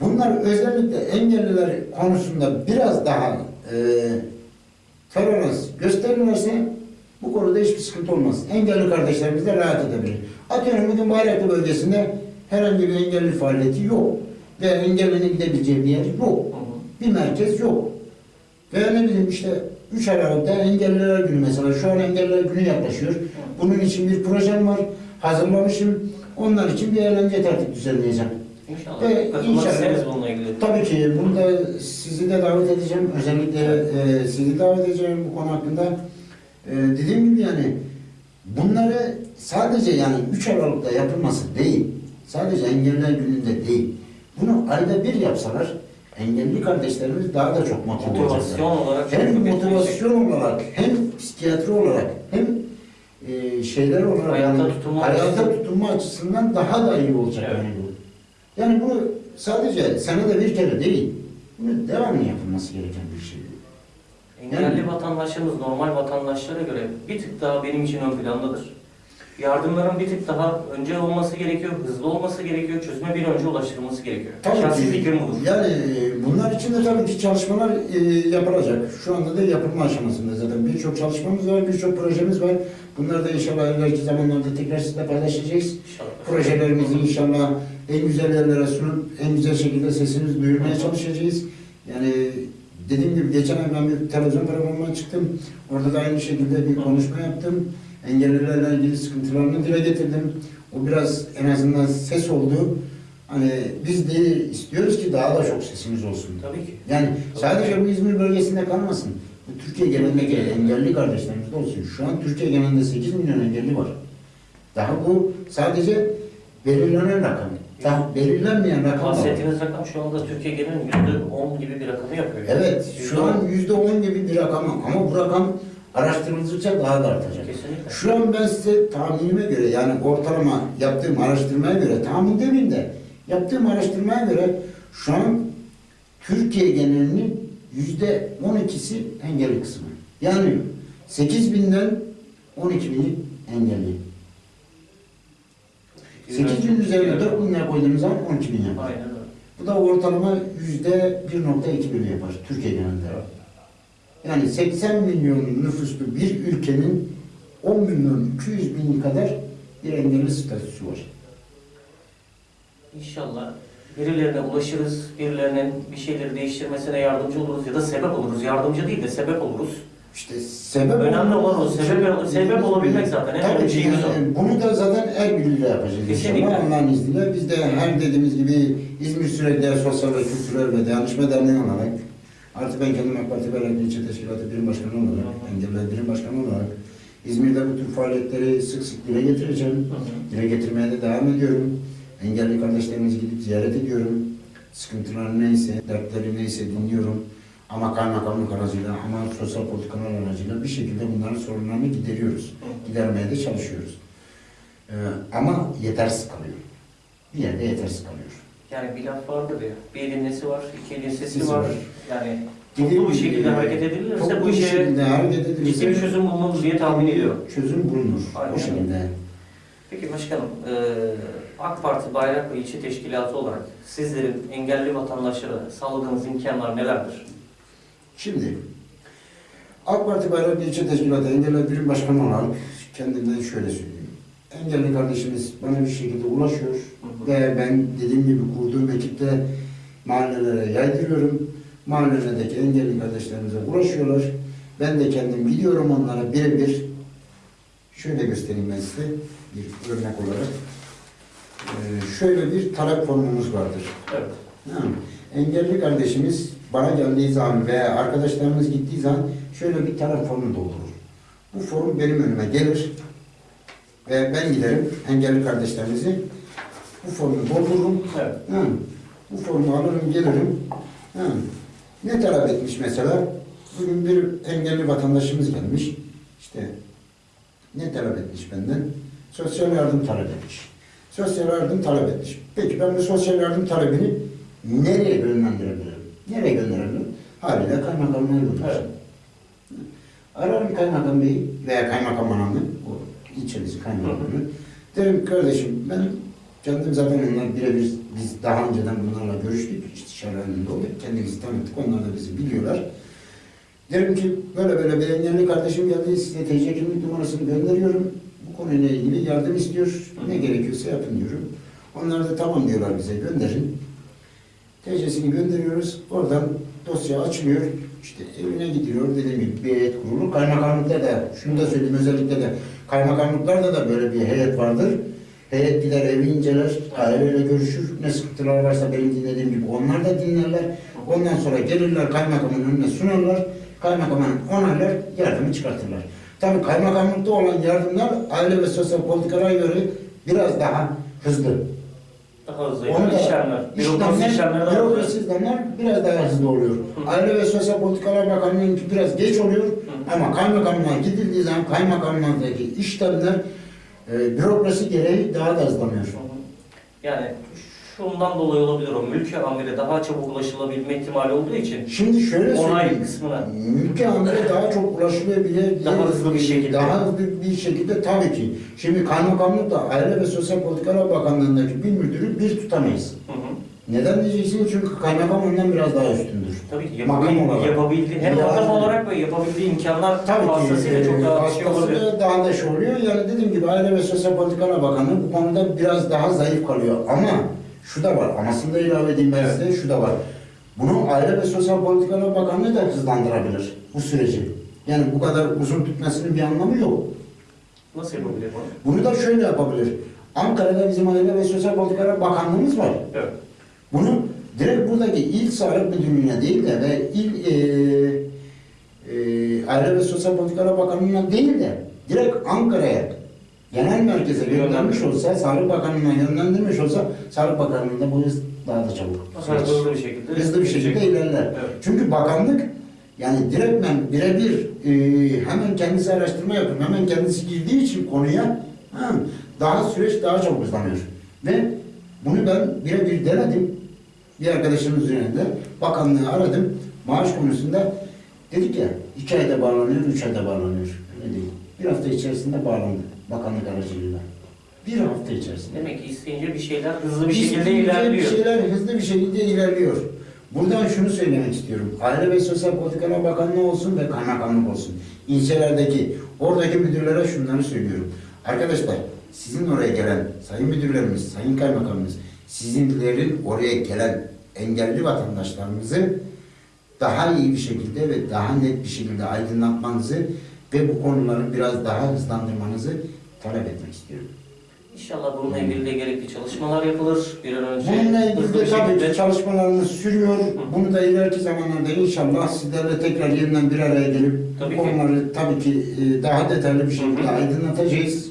Speaker 2: Bunlar özellikle engelliler konusunda biraz daha e, tolerans gösterirlerse bu konuda hiçbir sıkıntı olmaz. Engelli kardeşlerimiz de rahat edebilir. Atıyorum bugün Bayraklı bölgesinde herhangi bir engelli faaliyeti yok. Ve engellinin gidebileceği bir yer yok. Bir merkez yok. Veya ne bileyim işte 3 Aralık'ta Engelliler Günü mesela. Şu an Engelliler Günü yaklaşıyor. Bunun için bir projem var. Hazırlamışım. Onlar için bir eğlence tertip düzenleyeceğim.
Speaker 1: İnşallah.
Speaker 2: Ve inşallah-
Speaker 1: bununla ilgili.
Speaker 2: Tabii ki bunda sizi de davet edeceğim. Özellikle e, sizi davet edeceğim bu konu hakkında. E, dediğim gibi yani bunları sadece yani 3 Aralık'ta yapılması değil. Sadece engeller gününde değil. Bunu ayda bir yapsalar engelli kardeşlerimiz daha da çok motive olacaklar.
Speaker 1: Motivasyon olarak
Speaker 2: Hem motivasyon olarak hem psikiyatri olarak hem e, şeyler olarak
Speaker 1: Hayatta
Speaker 2: yani
Speaker 1: tutunma açısından-
Speaker 2: tutunma açısından daha da iyi olacak
Speaker 1: Evet.
Speaker 2: yani. Yani bu sadece senede bir kere değil. Bunu devamlı yapılması gereken bir şey.
Speaker 1: Engelli vatandaşlarımız normal vatandaşlara göre bir tık daha benim için ön plandadır. Yardımların bir tık daha önce olması gerekiyor, hızlı olması gerekiyor, çözüme bir önce ulaştırılması gerekiyor. Şahsi
Speaker 2: ki,
Speaker 1: fikrim budur.
Speaker 2: Yani e, bunlar için de tabii ki çalışmalar e, yapılacak. Şu anda da yapılma aşamasında zaten. Birçok çalışmamız var, birçok projemiz var. Bunları da inşallah ileriki zamanlarda tekrar sizle paylaşacağız.
Speaker 1: İnşallah.
Speaker 2: Projelerimizi inşallah en güzel yerlere sunup en güzel şekilde sesimizi duyurmaya çalışacağız. Yani dediğim gibi geçen ay ben bir televizyon programına çıktım. Orada da aynı şekilde bir konuşma yaptım. Engellilerle ilgili sıkıntılarını dile getirdim. O biraz en azından ses oldu. Hani biz de istiyoruz ki daha da çok sesimiz olsun.
Speaker 1: Tabii ki.
Speaker 2: Yani sadece bu İzmir bölgesinde kalmasın. Bu Türkiye genelindeki engelli kardeşlerimiz de olsun. Şu an Türkiye genelinde 8 milyon engelli var. Daha bu sadece belirlenen rakam. Daha belirlenmeyen rakam.
Speaker 1: Bahsettiğiniz rakam şu anda Türkiye genelinin %10 gibi bir rakamı yapıyor.
Speaker 2: Evet, şu an yüzde on gibi bir rakam ama bu rakam araştırıldıkça daha da artacak.
Speaker 1: Kesinlikle.
Speaker 2: Şu an ben size tahminime göre yani ortalama yaptığım araştırmaya göre tahmin demeyeyim de yaptığım araştırmaya göre şu an Türkiye genelinin yüzde on ikisi engelli kısmı. Yani 8 binden 12 bini engelli. 8 bin üzerine 4 bin lira koyduğumuz zaman 12 bin yapar.
Speaker 1: Aynen öyle.
Speaker 2: Bu da ortalama yüzde 1.2 bölü yapar Türkiye genelinde. Yani 80 milyon nüfuslu bir ülkenin 10 milyon 200 bin kadar bir engelli statüsü var.
Speaker 1: İnşallah birilerine ulaşırız, birilerinin bir şeyleri değiştirmesine yardımcı oluruz ya da sebep oluruz. Yardımcı değil de sebep oluruz.
Speaker 2: İşte sebep
Speaker 1: Önemli olan o, sebep-
Speaker 2: sebep-
Speaker 1: olabilmek zaten. En önemli şeyimiz
Speaker 2: bunu da zaten el birliğiyle yapacağız
Speaker 1: Kesinlikle.
Speaker 2: inşallah Allah'ın izniyle. Biz de her dediğimiz gibi İzmir Sürekli Sosyal ve Kültürel ve Dayanışma Derneği olarak artı ben kendim AK Parti Belediye İlçe Teşkilatı Birim Başkanı olarak. Engelliler Birim Başkanı olarak İzmir'de bu tür faaliyetleri sık sık dile getireceğim. Dile getirmeye de devam ediyorum. Engelli kardeşlerimizi gidip ziyaret ediyorum. Sıkıntıları neyse, dertleri neyse dinliyorum. Ama kaymakamlık aracıyla, ama sosyal politikalar aracıyla bir şekilde bunların sorunlarını gideriyoruz. Gidermeye de çalışıyoruz. Ee, ama yetersiz kalıyor. Bir yerde yetersiz kalıyor.
Speaker 1: Yani bir laf vardır ya, bir elin nesi var, iki elin sesi var.
Speaker 2: var.
Speaker 1: Yani toplu bir şekilde hareket edilirse bu işe
Speaker 2: hareket edilirse
Speaker 1: ciddi bir çözüm bulunur diye tahmin ediyorum.
Speaker 2: Çözüm bulunur.
Speaker 1: Aynen
Speaker 2: O şekilde.
Speaker 1: Peki başkanım, eee, AK Parti Bayrak ve İlçe Teşkilatı olarak sizlerin engelli vatandaşlara sağladığınız imkanlar nelerdir?
Speaker 2: Şimdi AK Parti Bayrak İlçe Teşkilatı Engelli Birim Başkanı olarak kendimden şöyle söyleyeyim. Engelli kardeşimiz bana bir şekilde ulaşıyor
Speaker 1: hı.
Speaker 2: ve ben dediğim gibi kurduğum ekipte mahallelere yaydırıyorum. Mahallelerdeki engelli kardeşlerimize ulaşıyorlar. Ben de kendim gidiyorum onlara birebir. Şöyle göstereyim ben size bir örnek olarak. Ee, şöyle bir talep formumuz vardır.
Speaker 1: Evet.
Speaker 2: Ha, Engelli kardeşimiz bana geldiği zaman veya arkadaşlarımız gittiği zaman şöyle bir talep formu doldurur. Bu form benim önüme gelir ve ben giderim engelli kardeşlerimizi bu formu doldururum.
Speaker 1: Evet.
Speaker 2: Bu formu alırım gelirim. Ha, ne talep etmiş mesela? Bugün bir engelli vatandaşımız gelmiş. İşte ne talep etmiş benden? Sosyal yardım talep etmiş. Sosyal yardım talep etmiş. Peki ben bu sosyal yardım talebini nereye yönlendirebilirim? Nereye gönderebilirim? Haliyle kaymakamlığa gönderirim.
Speaker 1: Evet.
Speaker 2: Ararım kaymakam beyi veya kaymakam hanımı, o ilçemizi kaymakamını. Derim kardeşim ben kendim zaten onlar birebir biz daha önceden bunlarla görüştük, istişare halinde olduk, kendimizi tanıttık, onlar da bizi biliyorlar. Derim ki böyle böyle bir engelli kardeşim geldi, size TC kimlik numarasını gönderiyorum. Bu konuyla ilgili yardım istiyor, ne gerekiyorsa yapın diyorum. Onlar da tamam diyorlar bize, gönderin. TC'sini gönderiyoruz, oradan dosya açılıyor. İşte evine gidiyor dediğim gibi bir heyet kurulu. Kaymakamlıkta da şunu da söyleyeyim özellikle de kaymakamlıklarda da böyle bir heyet vardır. Heyet gider evi inceler, aileyle görüşür. Ne sıkıntılar varsa benim dinlediğim gibi onlar da dinlerler. Ondan sonra gelirler kaymakamın önüne sunarlar. Kaymakamın onaylar, yardımı çıkartırlar. Tabii kaymakamlıkta olan yardımlar aile ve sosyal politikalara göre biraz daha hızlı.
Speaker 1: Daha hızlı
Speaker 2: Onu da
Speaker 1: işlemler. Bürokrasi işlemleri daha hızlı.
Speaker 2: bürokrasi işlemler biraz daha hızlı oluyor. Aile ve Sosyal Politikalar Bakanlığı'nınki biraz geç oluyor ama kaymakamlığa gidildiği zaman kaymakamlıktaki işlemler e, bürokrasi gereği daha da hızlanıyor.
Speaker 1: Yani şundan dolayı olabilir o. Mülki amire daha çabuk ulaşılabilme ihtimali olduğu için
Speaker 2: Şimdi şöyle
Speaker 1: onay
Speaker 2: söyleyeyim.
Speaker 1: kısmına
Speaker 2: Mülki amire daha çok ulaşılabilir.
Speaker 1: Daha hızlı bir şekilde.
Speaker 2: Daha hızlı bir şekilde tabii ki. Şimdi kaymakamlıkta Aile ve Sosyal Politikalar Bakanlığı'ndaki bir müdürü bir tutamayız.
Speaker 1: Hı hı.
Speaker 2: Neden diyeceksiniz? Çünkü kaymakam ondan biraz daha üstündür.
Speaker 1: Tabii ki yapabildiği,
Speaker 2: olarak.
Speaker 1: yapabildiği hem makam olarak ve yapabildiği imkanlar
Speaker 2: Tabii ki
Speaker 1: vasıtasıyla çok daha şey olabilir.
Speaker 2: daha da şey oluyor. Yani dediğim gibi Aile ve Sosyal Politikalar Bakanlığı bu konuda biraz daha zayıf kalıyor. Ama şu da var, amasını da ilave edeyim ben size, şu da var. Bunu Aile ve Sosyal Politikalar Bakanlığı da hızlandırabilir bu süreci. Yani bu kadar uzun tutmasının bir anlamı yok.
Speaker 1: Nasıl yapabilir bunu?
Speaker 2: Bunu da şöyle yapabilir. Ankara'da bizim Aile ve Sosyal Politikalar Bakanlığımız var.
Speaker 1: Evet.
Speaker 2: Bunu direkt buradaki il sağlık müdürlüğüne değil de ve il e, e, Aile ve Sosyal Politikalar Bakanlığı'na değil de direkt Ankara'ya genel merkeze göndermiş olsa, Sağlık Bakanlığı'na yönlendirmiş olsa, Sağlık Bakanlığı'nda bu hız daha da çabuk.
Speaker 1: Daha hızlı bir şekilde.
Speaker 2: Hızlı bir şekilde ilerler.
Speaker 1: Evet.
Speaker 2: Çünkü bakanlık yani direktmen birebir e, hemen kendisi araştırma yapıyor, hemen kendisi girdiği için konuya ha, daha süreç daha çabuk hızlanıyor. Ve bunu ben birebir denedim. Bir arkadaşımın üzerinde bakanlığı aradım. Maaş konusunda dedik ya iki ayda bağlanıyor, üç ayda bağlanıyor. Öyle değil. Bir hafta içerisinde bağlandı bakanlık aracılığıyla. Bir hafta içerisinde.
Speaker 1: Demek ki isteyince bir şeyler hızlı bir
Speaker 2: Biz
Speaker 1: şekilde ilerliyor.
Speaker 2: Bir şeyler hızlı bir şekilde ilerliyor. Buradan şunu söylemek istiyorum. Aile ve Sosyal Politikalar Bakanlığı olsun ve kaymakamlık olsun. İlçelerdeki, oradaki müdürlere şunları söylüyorum. Arkadaşlar, sizin oraya gelen sayın müdürlerimiz, sayın kaymakamımız, sizinlerin oraya gelen engelli vatandaşlarımızı daha iyi bir şekilde ve daha net bir şekilde aydınlatmanızı ve bu konuları biraz daha hızlandırmanızı talep etmek istiyorum.
Speaker 1: İnşallah bununla ilgili de gerekli çalışmalar yapılır. Bir an önce
Speaker 2: Bununla ilgili de tabii ki çalışmalarımız sürüyor. Bunu da ileriki zamanlarda inşallah sizlerle tekrar yeniden bir araya gelip
Speaker 1: Tabii
Speaker 2: bu
Speaker 1: ki.
Speaker 2: tabii ki e, daha detaylı bir şekilde
Speaker 1: hı.
Speaker 2: aydınlatacağız.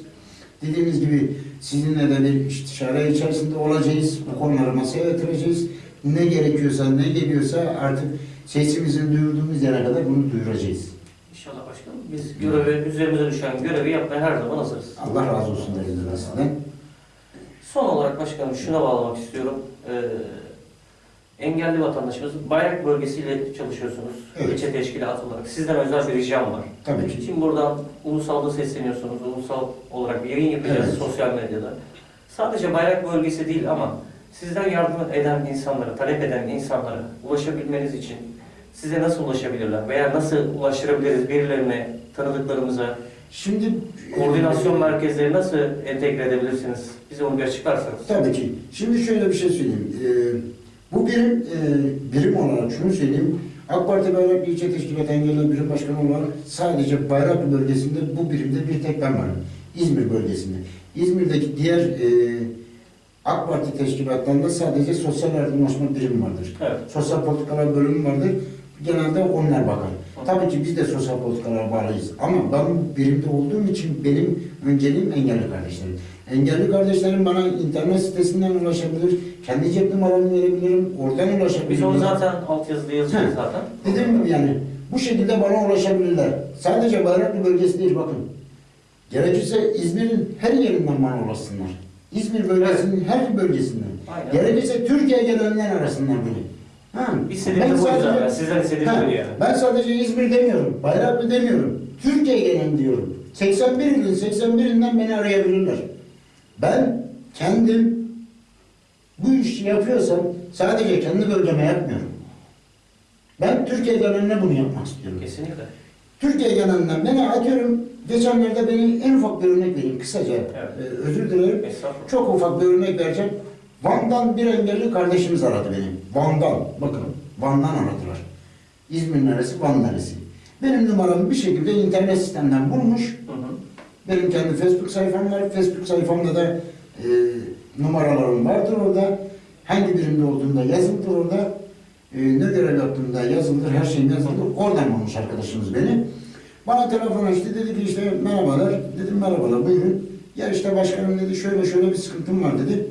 Speaker 2: Dediğimiz gibi sizinle de bir istişare içerisinde olacağız. Bu konuları masaya yatıracağız. Ne gerekiyorsa, ne geliyorsa artık sesimizin duyurduğumuz yere kadar bunu duyuracağız.
Speaker 1: İnşallah başkanım. Biz görevi, üzerimize düşen görevi yapmaya her zaman hazırız.
Speaker 2: Allah razı olsun sizden.
Speaker 1: Son olarak başkanım şuna bağlamak istiyorum. Ee, engelli vatandaşımız bayrak bölgesiyle çalışıyorsunuz.
Speaker 2: Evet.
Speaker 1: İlçe teşkilatı olarak. Sizden özel bir ricam var.
Speaker 2: Tabii ki.
Speaker 1: Şimdi buradan ulusalda sesleniyorsunuz. Ulusal olarak bir yayın yapacağız
Speaker 2: Evet.
Speaker 1: sosyal medyada. Sadece bayrak bölgesi değil ama sizden yardım eden insanlara, talep eden insanlara ulaşabilmeniz için size nasıl ulaşabilirler? Veya nasıl ulaştırabiliriz birilerine, tanıdıklarımıza?
Speaker 2: Şimdi
Speaker 1: Koordinasyon merkezleri nasıl entegre edebilirsiniz? Bize onu bir açıklarsanız.
Speaker 2: Tabii ki. Şimdi şöyle bir şey söyleyeyim. Ee, bu birim, e, birim olarak şunu söyleyeyim. AK Parti Bayraklı İlçe Teşkilatı Engelli Birim Başkanı olarak sadece Bayraklı bölgesinde bu birimde bir tek ben varım. İzmir bölgesinde. İzmir'deki diğer e, AK Parti teşkilatlarında sadece sosyal yardımlaşma birimi vardır.
Speaker 1: Evet.
Speaker 2: Sosyal politikalar bölümü vardır. Genelde onlar bakar. Tabii ki biz de sosyal politikalara bağlıyız. Ama ben birimde olduğum için benim önceliğim engelli kardeşlerim. Engelli kardeşlerim bana internet sitesinden ulaşabilir. Kendi cep numaramı verebilirim. Oradan ulaşabilirim.
Speaker 1: Biz onu zaten altyazıda
Speaker 2: Hı.
Speaker 1: zaten.
Speaker 2: Gibi yani bu şekilde bana ulaşabilirler. Sadece Bayraklı bölgesi değil bakın. Gerekirse İzmir'in her yerinden bana ulaşsınlar. İzmir bölgesinin her bölgesinden.
Speaker 1: Aynen.
Speaker 2: Gerekirse Türkiye gelenler arasından biri. Ha. Ben
Speaker 1: bu
Speaker 2: sadece-
Speaker 1: sizden istediğim
Speaker 2: Ha,
Speaker 1: yani.
Speaker 2: Ben sadece İzmir demiyorum, Bayraklı demiyorum. Türkiye gelen diyorum. 81 ilin 81'inden beni arayabilirler. Ben kendim bu işi yapıyorsam sadece kendi bölgeme yapmıyorum. Ben Türkiye geneline bunu yapmak istiyorum.
Speaker 1: Kesinlikle.
Speaker 2: Türkiye genelinden beni atıyorum. Geçenlerde beni en ufak bir örnek vereyim kısaca.
Speaker 1: Evet.
Speaker 2: Ee, özür dilerim. Çok ufak bir örnek vereceğim. Van'dan bir engelli kardeşimiz aradı beni. Van'dan. Bakın Van'dan aradılar. İzmir neresi, Van neresi. Benim numaramı bir şekilde internet sistemden bulmuş.
Speaker 1: Hı hı.
Speaker 2: Benim kendi Facebook sayfam var. Facebook sayfamda da e, numaralarım vardır orada. Hangi birimde olduğunda yazılıdır orada. E, ne görev yaptığımda yazılıdır, her şeyim yazılıdır. Oradan bulmuş arkadaşımız beni. Bana telefon açtı, dedi ki işte merhabalar. Dedim merhabalar, buyurun. Ya işte başkanım dedi, şöyle şöyle bir sıkıntım var dedi.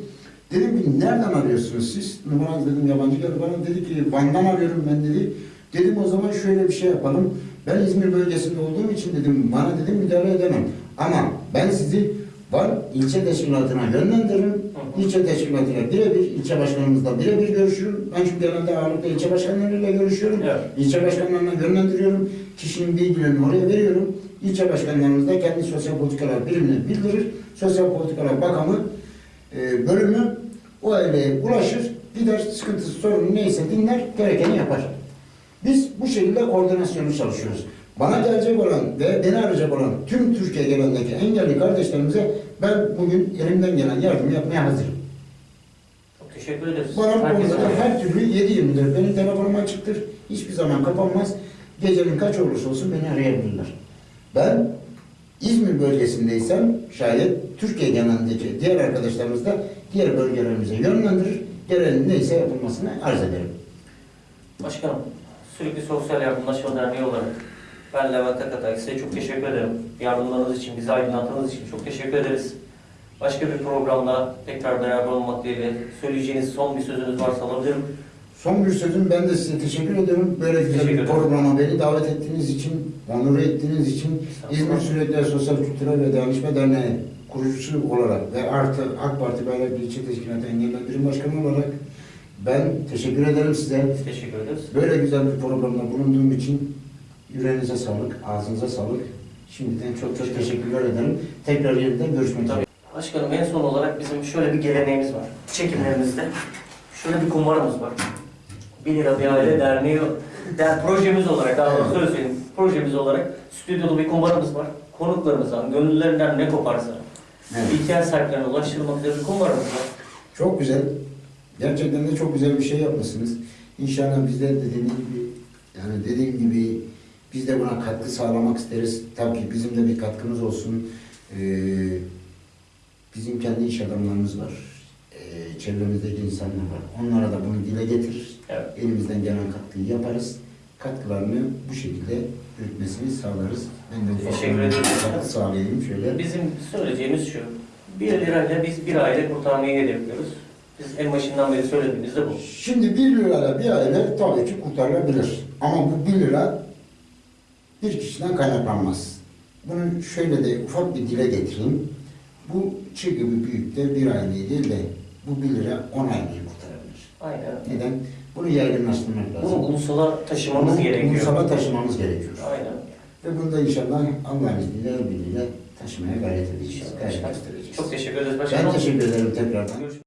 Speaker 2: Dedim ki nereden arıyorsunuz siz? Numaranız dedim yabancı geldi bana. Dedi ki Van'dan arıyorum ben dedi. Dedim o zaman şöyle bir şey yapalım. Ben İzmir bölgesinde olduğum için dedim bana dedim müdahale edemem. Ama ben sizi Van ilçe teşkilatına yönlendiririm. İlçe teşkilatıyla birebir, ilçe başkanımızla birebir görüşürüm. Ben çünkü genelde ağırlıkla ilçe başkanlarıyla görüşüyorum.
Speaker 1: Evet.
Speaker 2: İlçe başkanlarına yönlendiriyorum. Kişinin bilgilerini oraya veriyorum. İlçe başkanlarımız da kendi sosyal politikalar birimine bildirir. Sosyal politikalar bakanı e, bölümü o aileye ulaşır. Gider sıkıntısı sorunu neyse dinler gerekeni yapar. Biz bu şekilde koordinasyonlu çalışıyoruz. Bana gelecek olan ve beni arayacak olan tüm Türkiye genelindeki engelli kardeşlerimize ben bugün elimden gelen yardımı yapmaya hazırım.
Speaker 1: Çok teşekkür ederiz.
Speaker 2: Bana bu konuda her türlü 7-24 benim telefonum açıktır. Hiçbir zaman kapanmaz. Gecenin kaç olursa olsun beni arayabilirler. Ben İzmir bölgesindeysem şayet Türkiye genelindeki diğer arkadaşlarımız da diğer bölgelerimize yönlendirir. Gereğinin neyse yapılmasını arz ederim.
Speaker 1: Başkanım, sürekli Sosyal Yardımlaşma Derneği olarak ben Levent Akatay size çok teşekkür ederim. Yardımlarınız için, bizi aydınlattığınız için çok teşekkür ederiz. Başka bir programda tekrar beraber olmak dileğiyle söyleyeceğiniz son bir sözünüz varsa alabilirim.
Speaker 2: Son bir sözüm ben de size teşekkür ederim. Böyle güzel bir programa beni davet ettiğiniz için, onur ettiğiniz için İzmir Sürekli Sosyal Kültürel ve Dayanışma Derneği kurucusu olarak ve artı AK Parti Bayraklı İlçe Teşkilatı Engelli Birim Başkanı olarak ben teşekkür ederim size.
Speaker 1: Teşekkür ederiz.
Speaker 2: Böyle güzel bir programda bulunduğum için yüreğinize sağlık, ağzınıza sağlık. Şimdiden çok çok teşekkürler ederim. Tekrar yeniden görüşmek üzere.
Speaker 1: Başkanım en son olarak bizim şöyle bir geleneğimiz var. Çekimlerimizde şöyle bir kumbaramız var. 1 lira bir aile derneği, der, projemiz olarak, daha doğrusu öyle söyleyeyim, projemiz olarak stüdyoda bir kumbaramız var. Konuklarımızdan, gönüllülerinden ne koparsa,
Speaker 2: Evet.
Speaker 1: ihtiyaç sahiplerine ulaştırmak üzere bir kumbaramız var.
Speaker 2: Çok güzel. Gerçekten de çok güzel bir şey yapmışsınız. İnşallah biz de dediğim gibi yani dediğim gibi biz de buna katkı sağlamak isteriz. Tabii ki bizim de bir katkımız olsun. Ee, bizim kendi iş adamlarımız var. Ee, çevremizdeki insanlar var. Onlara da bunu dile getirir.
Speaker 1: Evet.
Speaker 2: Elimizden gelen katkıyı yaparız. Katkılarını bu şekilde yürütmesini sağlarız. Ben de ufak
Speaker 1: Teşekkür
Speaker 2: bir
Speaker 1: ederim.
Speaker 2: sağlayayım şöyle.
Speaker 1: Bizim söyleyeceğimiz şu, 1 lirayla biz bir aile kurtarmayı hedefliyoruz. Biz en başından beri söylediğimiz de bu.
Speaker 2: Şimdi 1 lirayla bir aile tabii ki kurtarılabilir. Ama bu 1 lira bir kişiden kaynaklanmaz. Bunu şöyle de ufak bir dile getireyim. Bu çığ gibi büyükte bir aileyi değil de bu 1 lira 10 aileyi kurtarabilir.
Speaker 1: Aynen.
Speaker 2: Neden? Bunu yaygınlaştırmak lazım.
Speaker 1: Bunu ulusala taşımamız
Speaker 2: Bunu
Speaker 1: gerekiyor.
Speaker 2: Ulusala taşımamız gerekiyor.
Speaker 1: Aynen.
Speaker 2: Ve bunu da inşallah Allah'ın izniyle, el birliğiyle taşımaya gayret edeceğiz. Gayret göstereceğiz.
Speaker 1: Çok teşekkür ederiz başkanım.
Speaker 2: Ben teşekkür ederim tekrardan.
Speaker 1: Görüşmek